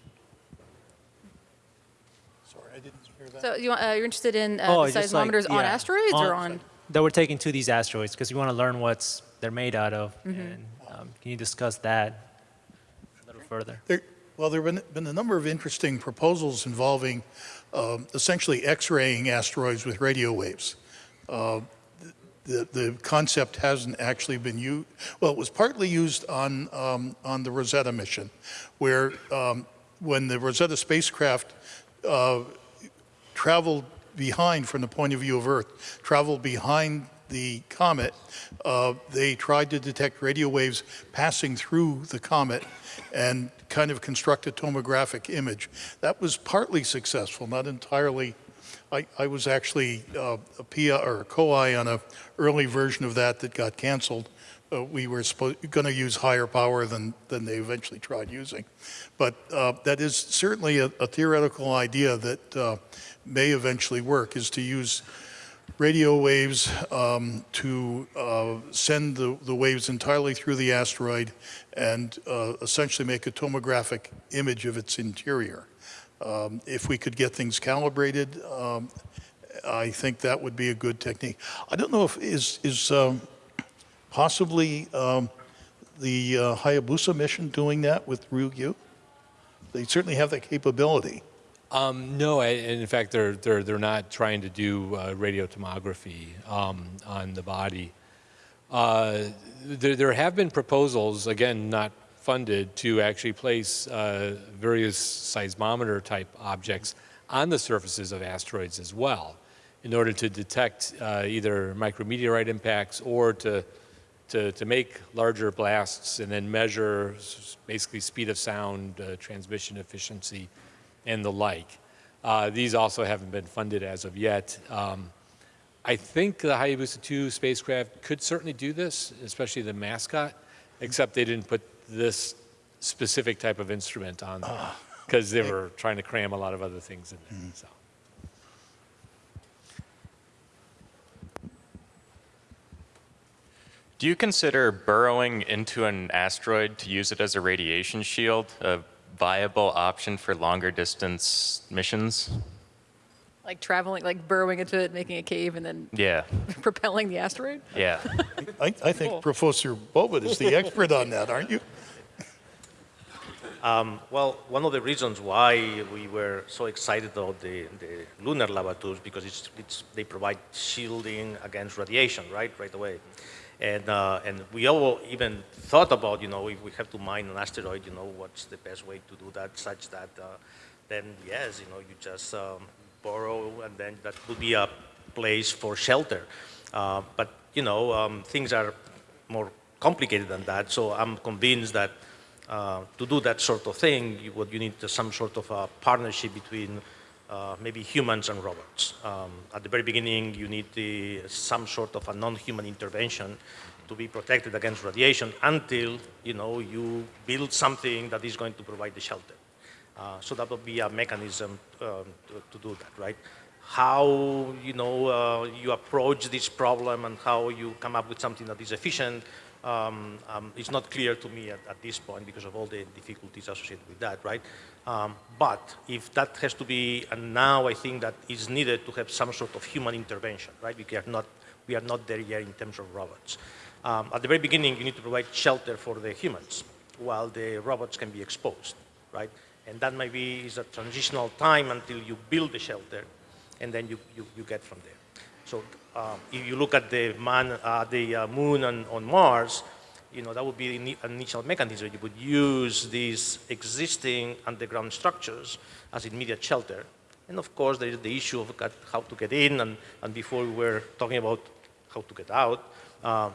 Sorry, I didn't hear that. So you, want- uh, you're interested in uh, Oh, the just like- seismometers on yeah, asteroids or on? that we're taking to these asteroids because we want to learn what's they're made out of. Mm-hmm. And um, can you discuss that a little further? There, well, there have been, been a number of interesting proposals involving um, essentially X-raying asteroids with radio waves. Uh, the, the concept hasn't actually been used, well, it was partly used on, um, on the Rosetta mission, where um, when the Rosetta spacecraft uh, traveled behind, from the point of view of Earth, traveled behind the comet, uh, they tried to detect radio waves passing through the comet and kind of construct a tomographic image. That was partly successful, not entirely. I, I was actually uh, a PI or a co-I on an early version of that that got canceled. Uh, we were going to use higher power than, than they eventually tried using. But uh, that is certainly a, a theoretical idea that uh, may eventually work, is to use radio waves um, to uh, send the, the waves entirely through the asteroid and uh, essentially make a tomographic image of its interior. Um, if we could get things calibrated, um, I think that would be a good technique. I don't know if is is um, possibly um, the uh, Hayabusa mission doing that with Ryugu. They certainly have that capability. Um, no, in fact, they're, they're, they're not trying to do uh, radiotomography um, on the body. Uh, there, there have been proposals, again, not funded, to actually place uh, various seismometer type objects on the surfaces of asteroids as well in order to detect uh, either micrometeorite impacts or to, to, to make larger blasts and then measure basically speed of sound, uh, transmission efficiency, and the like. Uh, these also haven't been funded as of yet. Um, I think the Hayabusa 2 spacecraft could certainly do this, especially the mascot, except they didn't put this specific type of instrument on because they were trying to cram a lot of other things in there. So. Do you consider burrowing into an asteroid to use it as a radiation shield a viable option for longer distance missions? Like traveling, like burrowing into it, making a cave, and then Yeah, propelling the asteroid? yeah. I, I think Cool. Professor Bobet is the expert on that, aren't you? Um, well, one of the reasons why we were so excited about the, the lunar lava tubes because it's, it's, they provide shielding against radiation, right, right away. And, uh, and we all even thought about, you know, if we have to mine an asteroid, you know, what's the best way to do that such that uh, then, yes, you know, you just um, borrow and then that would be a place for shelter. Uh, but, you know, um, things are more complicated than that. So I'm convinced that uh, to do that sort of thing, you, what you need some sort of a partnership between uh, maybe humans and robots. Um, at the very beginning, you need the, some sort of a non-human intervention to be protected against radiation until you know you build something that is going to provide the shelter. Uh, so that would be a mechanism um, to, to do that, right? How you know uh, you approach this problem and how you come up with something that is efficient um, um, it's not clear to me at, at, this point because of all the difficulties associated with that, right? Um, but if that has to be, and now I think that is needed to have some sort of human intervention, right? We are not, we are not there yet in terms of robots. Um, at the very beginning, you need to provide shelter for the humans while the robots can be exposed, right? And that maybe is a transitional time until you build the shelter and then you, you, you get from there. So um, if you look at the man, uh, the uh, moon on, on Mars, you know, that would be ini- initial mechanism. You would use these existing underground structures as immediate shelter. And of course, there is the issue of how to get in, and, and before we were talking about how to get out. Um,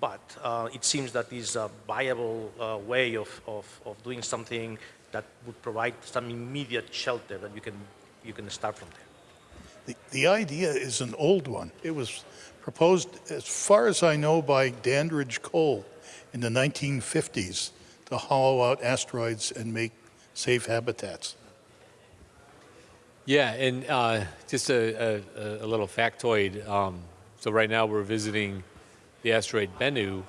but uh, it seems that is a viable uh, way of, of, of doing something that would provide some immediate shelter that you can, you can start from there. The, the idea is an old one. It was proposed, as far as I know, by Dandridge Cole in the 1950s to hollow out asteroids and make safe habitats. Yeah, and uh, just a, a, a little factoid. Um, so right now we're visiting the asteroid Bennu.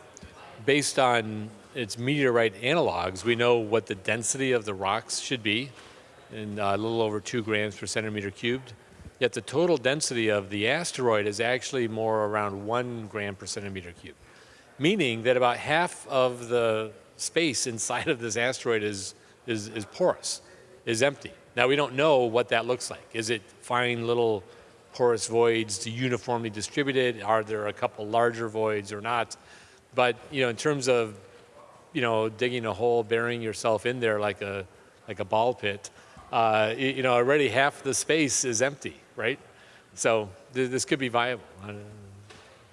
Based on its meteorite analogs, we know what the density of the rocks should be, in uh, a little over two grams per centimeter cubed. Yet the total density of the asteroid is actually more around one gram per centimeter cube, meaning that about half of the space inside of this asteroid is, is, is porous, is empty. Now we don't know what that looks like. Is it fine little porous voids uniformly distributed? Are there a couple larger voids or not? But you know, in terms of you know digging a hole, burying yourself in there like a like a ball pit, uh, you, you know already half the space is empty, right? So th- this could be viable. Uh,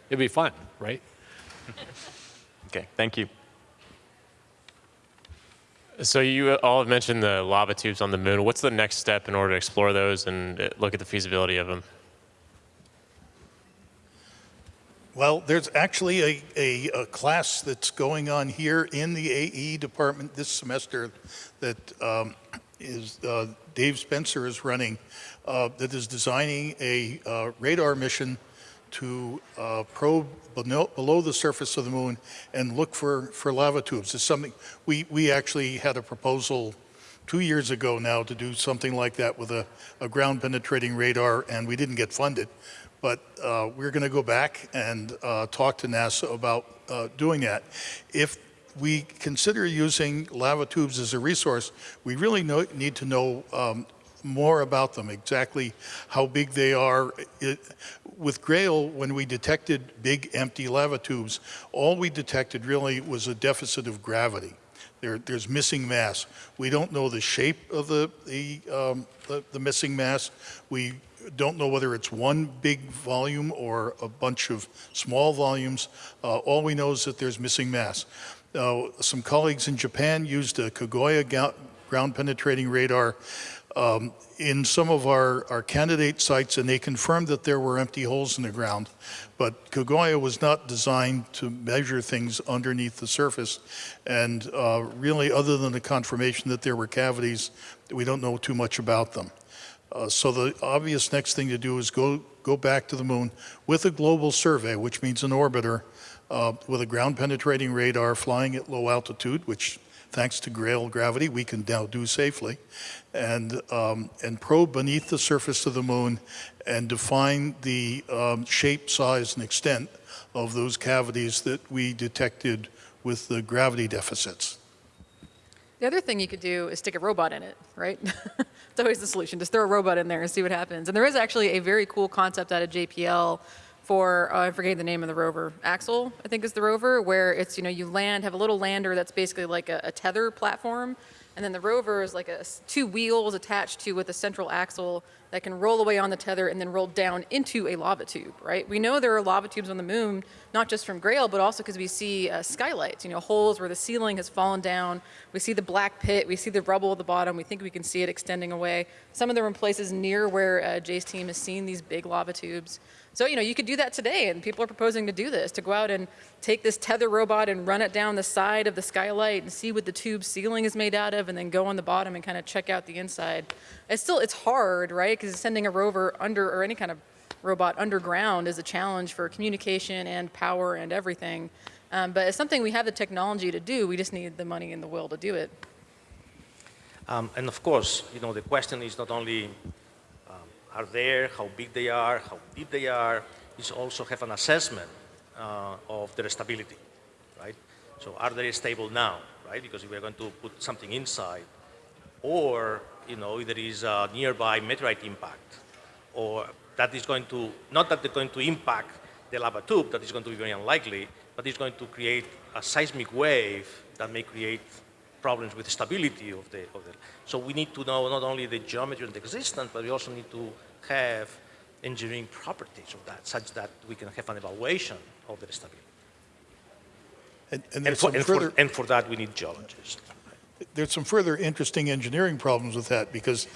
it'd be fun, right? Okay, thank you. So you all have mentioned the lava tubes on the moon. What's the next step in order to explore those and uh, look at the feasibility of them? Well, there's actually a, a, a class that's going on here in the AE department this semester that um, is uh, Dave Spencer is running that is designing a uh, radar mission to uh, probe below, the surface of the moon and look for, for lava tubes. It's something we, we actually had a proposal two years ago now to do something like that with a, a ground penetrating radar and we didn't get funded. But uh, we're going to go back and uh, talk to NASA about uh, doing that. If we consider using lava tubes as a resource, we really know, need to know um, more about them, exactly how big they are. It, with Grail, when we detected big empty lava tubes, all we detected really was a deficit of gravity. There, there's missing mass. We don't know the shape of the, the, um, the, the missing mass. We don't know whether it's one big volume or a bunch of small volumes. Uh, all we know is that there's missing mass. Some colleagues in Japan used a Kaguya ground penetrating radar um, in some of our, our candidate sites, and they confirmed that there were empty holes in the ground. But Kaguya was not designed to measure things underneath the surface. And uh, really, other than the confirmation that there were cavities, we don't know too much about them. Uh, so the obvious next thing to do is go, go back to the moon with a global survey, which means an orbiter uh, with a ground penetrating radar flying at low altitude, which thanks to Grail gravity, we can now do safely, and, um, and probe beneath the surface of the moon and define the um, shape, size, and extent of those cavities that we detected with the gravity deficits. The other thing you could do is stick a robot in it, right? it's always the solution. Just throw a robot in there and see what happens. And there is actually a very cool concept out of JPL for, uh, I forget the name of the rover, Axel, I think is the rover, where it's, you know, you land, have a little lander that's basically like a, a tether platform, and then the rover is like a, two wheels attached to with a central axle that can roll away on the tether and then roll down into a lava tube, right? We know there are lava tubes on the moon, not just from Grail, but also because we see uh, skylights, you know, holes where the ceiling has fallen down. We see the black pit, we see the rubble at the bottom. We think we can see it extending away. Some of them are in places near where uh, Jay's team has seen these big lava tubes. So, you know, you could do that today, and people are proposing to do this, to go out and take this tether robot and run it down the side of the skylight and see what the tube ceiling is made out of, and then go on the bottom and kind of check out the inside. It's still, it's hard, right? Because sending a rover under, or any kind of robot underground is a challenge for communication and power and everything. Um, but it's something we have the technology to do, we just need the money and the will to do it. Um, and of course, you know, the question is not only are there, how big they are, how deep they are, is also have an assessment uh, of their stability, right? So are they stable now, right? Because if we're going to put something inside, or, you know, there is a nearby meteorite impact, or that is going to, not that they're going to impact the lava tube, that is going to be very unlikely, but it's going to create a seismic wave that may create problems with stability of the, of the, so we need to know not only the geometry and the existence, but we also need to have engineering properties of that, such that we can have an evaluation of the stability. And, and And for, and, for, and for that, we need geologists. there's some further interesting engineering problems with that because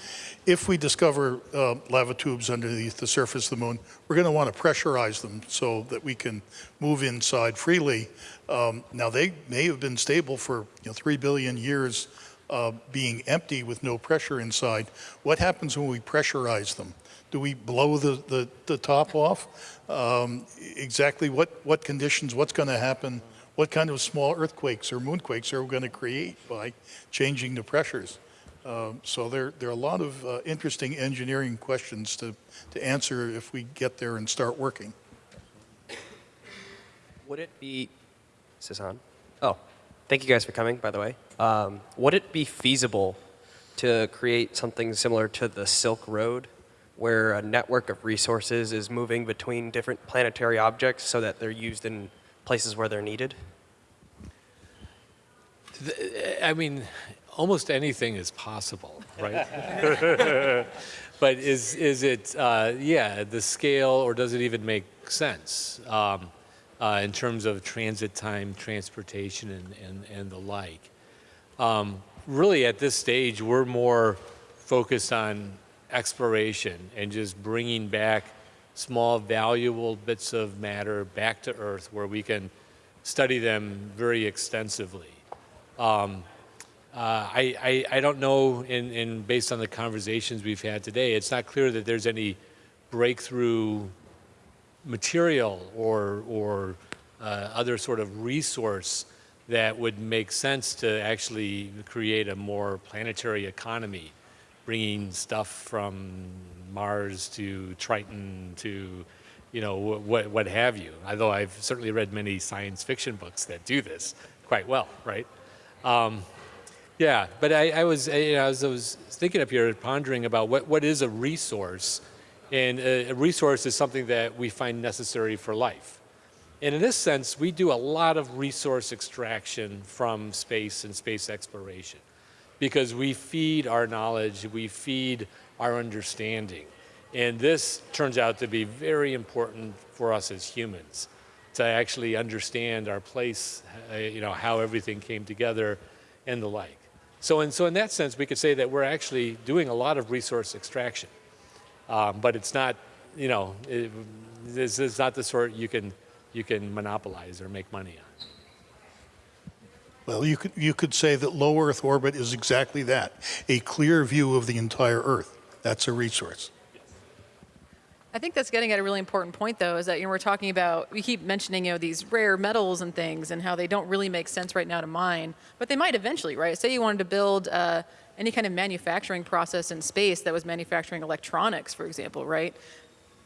if we discover uh, lava tubes underneath the surface of the moon, we're going to want to pressurize them so that we can move inside freely. Um, now, they may have been stable for you know, 3 billion years uh, being empty with no pressure inside. What happens when we pressurize them? Do we blow the, the, the top off? Um, exactly what, what conditions, what's going to happen? What kind of small earthquakes or moonquakes are we going to create by changing the pressures? Um, so there, there are a lot of uh, interesting engineering questions to, to answer if we get there and start working. Would it be, is this on? Oh, thank you guys for coming, by the way. Um, would it be feasible to create something similar to the Silk Road, where a network of resources is moving between different planetary objects so that they're used in places where they're needed? I mean, almost anything is possible, right? but is is it uh, yeah the scale or does it even make sense um, uh, in terms of transit time, transportation, and and, and the like? Um, really, at this stage, we're more focused on exploration and just bringing back small, valuable bits of matter back to Earth where we can study them very extensively. Um, uh, I, I, I don't know, in, in, based on the conversations we've had today, it's not clear that there's any breakthrough material or, or uh, other sort of resource that would make sense to actually create a more planetary economy, bringing stuff from Mars to Triton to, you know, what, what have you. Although I've certainly read many science fiction books that do this quite well, right? Um, yeah, but I, I was, you know, as I was thinking up here, pondering about what, what is a resource, and a, a resource is something that we find necessary for life. And in this sense, we do a lot of resource extraction from space and space exploration because we feed our knowledge, we feed our understanding. And this turns out to be very important for us as humans to actually understand our place, uh, you know, how everything came together and the like. So in, so in that sense, we could say that we're actually doing a lot of resource extraction. Um, but it's not, you know, it, this is not the sort you can, you can monopolize or make money on. Well, you could, you could say that low Earth orbit is exactly that, a clear view of the entire Earth. That's a resource. I think that's getting at a really important point, though, is that you know we're talking about we keep mentioning you know these rare metals and things and how they don't really make sense right now to mine, but they might eventually, right? Say you wanted to build uh, any kind of manufacturing process in space that was manufacturing electronics, for example, right?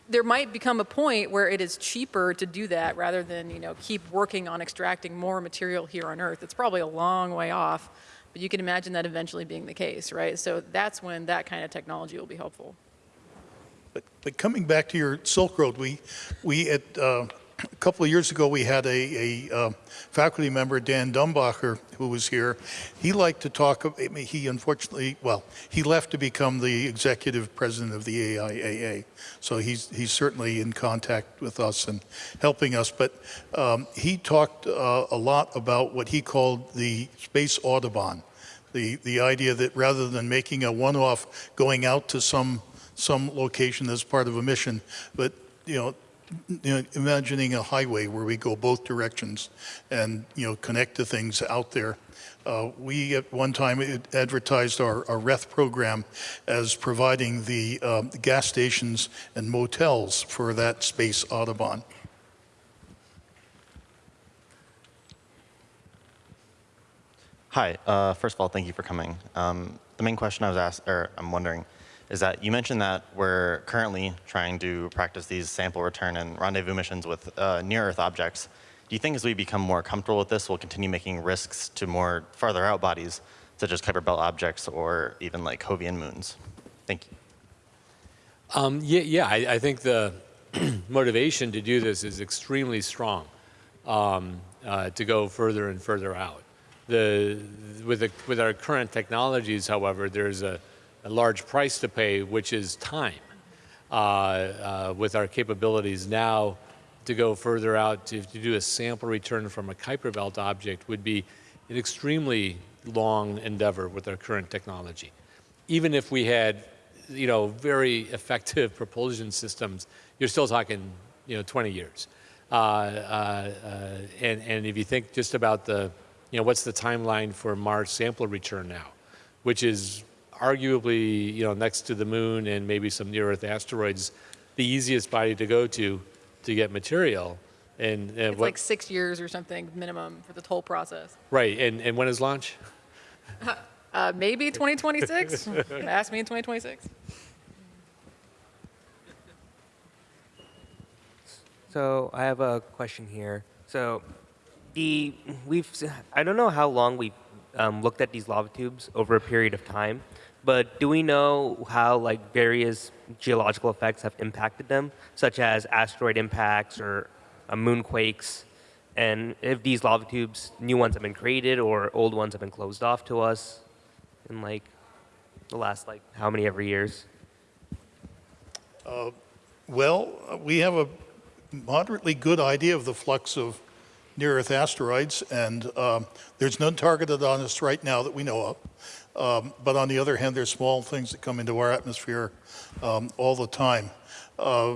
There might become a point where it is cheaper to do that rather than you know keep working on extracting more material here on Earth. It's probably a long way off, but you can imagine that eventually being the case, right? So that's when that kind of technology will be helpful. But, but coming back to your Silk Road, we, we at, uh, a couple of years ago, we had a, a uh, faculty member, Dan Dumbacher, who was here. He liked to talk, I mean, he unfortunately, well, he left to become the executive president of the AIAA. So he's, he's certainly in contact with us and helping us. But um, he talked uh, a lot about what he called the space Autobahn. The, the idea that rather than making a one-off going out to some some location as part of a mission, but you know, you know, imagining a highway where we go both directions and you know connect to things out there. Uh, we at one time advertised our, our RETH program as providing the um, gas stations and motels for that space Autobahn. Hi. Uh, first of all, thank you for coming. Um, the main question I was asked, or I'm wondering, is that you mentioned that we're currently trying to practice these sample return and rendezvous missions with uh, near-Earth objects. Do you think as we become more comfortable with this, we'll continue making risks to more farther out bodies, such as Kuiper Belt objects or even like Jovian moons? Thank you. Um, yeah, yeah, I, I think the motivation to do this is extremely strong um, uh, to go further and further out. The, with, the, with our current technologies, however, there's a, a large price to pay, which is time. Uh, uh, with our capabilities now, to go further out to, to do a sample return from a Kuiper Belt object would be an extremely long endeavor with our current technology. Even if we had, you know, very effective propulsion systems, you're still talking, you know, 20 years. Uh, uh, uh, and, and if you think just about the, you know, what's the timeline for Mars sample return now, which is arguably, you know, next to the moon and maybe some near-Earth asteroids, the easiest body to go to to get material. And, and It's what, like six years or something minimum for the whole process. right, and, and when is launch? Uh, maybe 2026. Ask me in 2026. So I have a question here. So the we've I don't know how long we've um, looked at these lava tubes over a period of time, but do we know how like various geological effects have impacted them, such as asteroid impacts or uh, moonquakes, and if these lava tubes, new ones have been created or old ones have been closed off to us in like the last like how many ever years? Uh, Well, we have a moderately good idea of the flux of near-Earth asteroids, and um, there's none targeted on us right now that we know of. Um, But on the other hand, there's small things that come into our atmosphere um, all the time. Uh,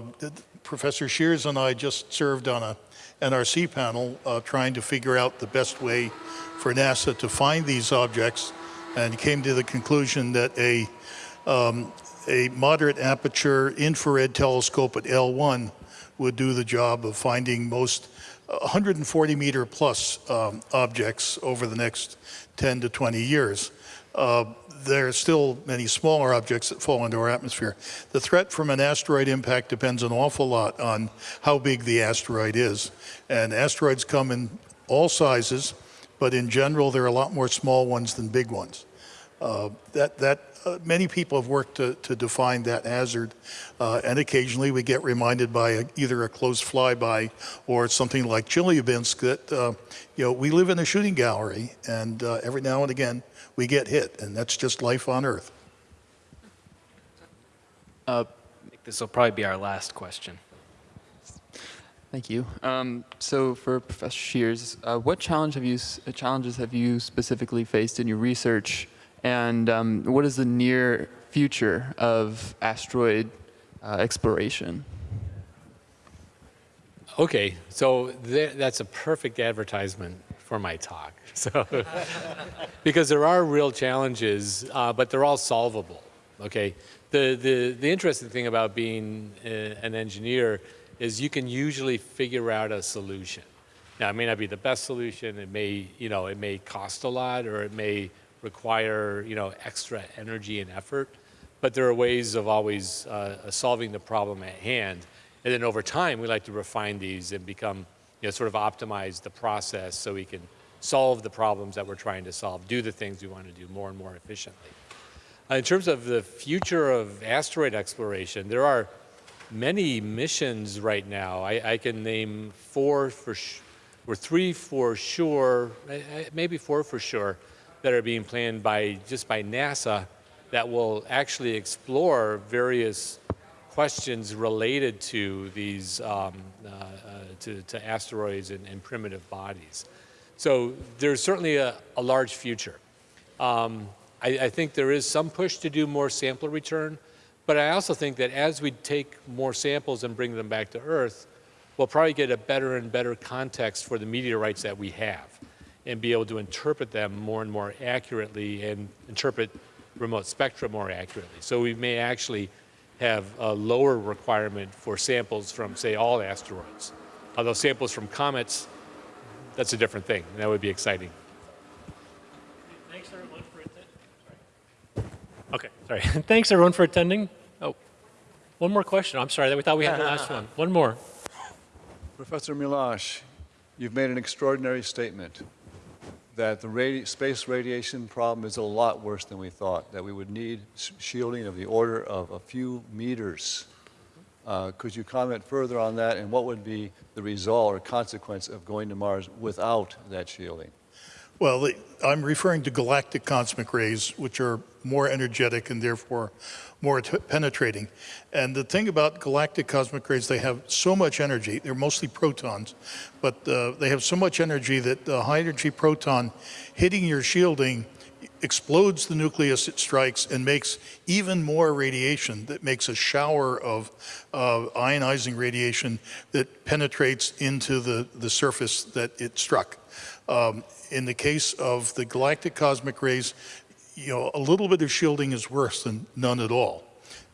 Professor Scheeres and I just served on a NRC panel uh, trying to figure out the best way for NASA to find these objects, and came to the conclusion that a um, a moderate aperture infrared telescope at L1 would do the job of finding most 140 meter plus um, objects over the next 10 to 20 years. Uh, there are still many smaller objects that fall into our atmosphere. The threat from an asteroid impact depends an awful lot on how big the asteroid is. And asteroids come in all sizes, but in general, there are a lot more small ones than big ones. Uh, that that uh, many people have worked to, to define that hazard, uh, and occasionally we get reminded by a, either a close flyby or something like Chelyabinsk that uh, you know we live in a shooting gallery, and uh, every now and again we get hit, and that's just life on Earth. I think this will probably be our last question. Thank you. Um, so for Professor Scheeres, uh, what challenge have you, uh, challenges have you specifically faced in your research, and um, what is the near future of asteroid uh, exploration? Okay, so th- that's a perfect advertisement for my talk. So, because there are real challenges, uh, but they're all solvable. Okay, the the the interesting thing about being uh, an engineer is you can usually figure out a solution. Now, it may not be the best solution. It may you know it may cost a lot, or it may require you know extra energy and effort. But there are ways of always uh, solving the problem at hand. And then over time, we like to refine these and become, you know, sort of optimize the process so we can solve the problems that we're trying to solve, do the things we want to do more and more efficiently. Uh, in terms of the future of asteroid exploration, there are many missions right now. I, I can name four for, or three for sure, eh, maybe four for sure, that are being planned by just by NASA that will actually explore various questions related to these um, uh, uh, to, to asteroids and, and primitive bodies. So there's certainly a, a large future. Um, I, I think there is some push to do more sample return, but I also think that as we take more samples and bring them back to Earth, we'll probably get a better and better context for the meteorites that we have and be able to interpret them more and more accurately and interpret remote spectra more accurately. So we may actually have a lower requirement for samples from, say, all asteroids. Although samples from comets, that's a different thing. and That would be exciting. Thanks everyone for attending. Okay, sorry. Thanks everyone for attending. Oh, one more question. I'm sorry, we thought we had the last one. One more. Professor Melosh, you've made an extraordinary statement that the radi space radiation problem is a lot worse than we thought, that we would need sh- shielding of the order of a few meters. Uh, Could you comment further on that, and what would be the result or consequence of going to Mars without that shielding? Well, I'm referring to galactic cosmic rays, which are more energetic and therefore more penetrating. And the thing about galactic cosmic rays, they have so much energy. They're mostly protons, but uh, they have so much energy that the high energy proton hitting your shielding explodes the nucleus it strikes and makes even more radiation that makes a shower of uh, ionizing radiation that penetrates into the, the surface that it struck. Um, in the case of the galactic cosmic rays, you know, a little bit of shielding is worse than none at all.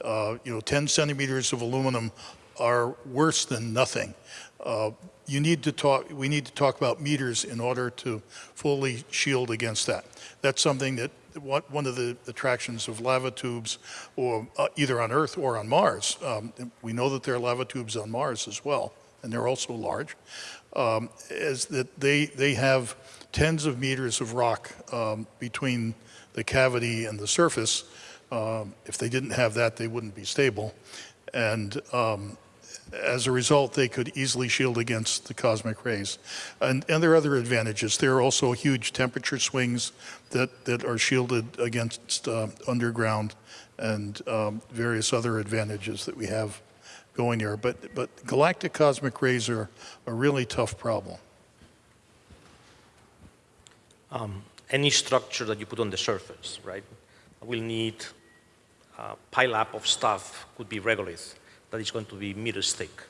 Uh, you know, 10 centimeters of aluminum are worse than nothing. Uh, you need to talk, we need to talk about meters in order to fully shield against that. That's something that, what, one of the attractions of lava tubes, or uh, either on Earth or on Mars, um, we know that there are lava tubes on Mars as well, and they're also large, um, is that they, they have tens of meters of rock um, between the cavity and the surface. Um, if they didn't have that, they wouldn't be stable. And um, as a result, they could easily shield against the cosmic rays. And, and there are other advantages. There are also huge temperature swings that, that are shielded against uh, underground and um, various other advantages that we have going there. But, but galactic cosmic rays are a really tough problem. um, any structure that you put on the surface, right, will need a pile up of stuff, could be regolith, that is going to be meters thick,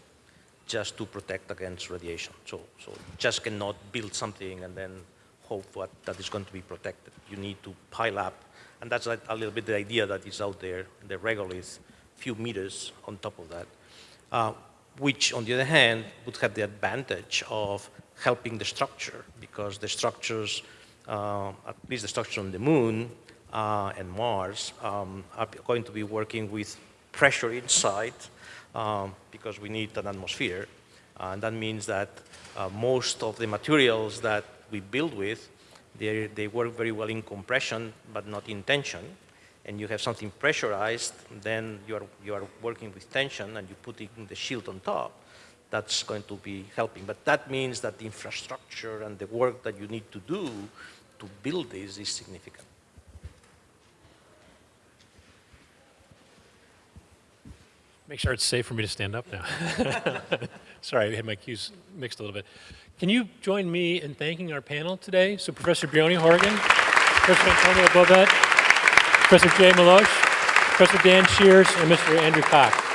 just to protect against radiation. So, so just cannot build something and then hope what, that is going to be protected. You need to pile up, and that's a, a little bit the idea that is out there, the regolith, few meters on top of that, uh, which on the other hand would have the advantage of helping the structure because the structures uh, at least the structure on the moon uh, and Mars, um, are going to be working with pressure inside um, because we need an atmosphere. Uh, and that means that uh, most of the materials that we build with, they, they work very well in compression, but not in tension. And you have something pressurized, then you are, you are working with tension and you put the shield on top that's going to be helping. But that means that the infrastructure and the work that you need to do to build this is significant. Make sure it's safe for me to stand up now. Sorry, I had my cues mixed a little bit. Can you join me in thanking our panel today? So Professor Briony Horgan, Professor Antonio Bobet, Professor Jay Melosh, Professor Dan Scheeres, and Mr. Andrew Cox.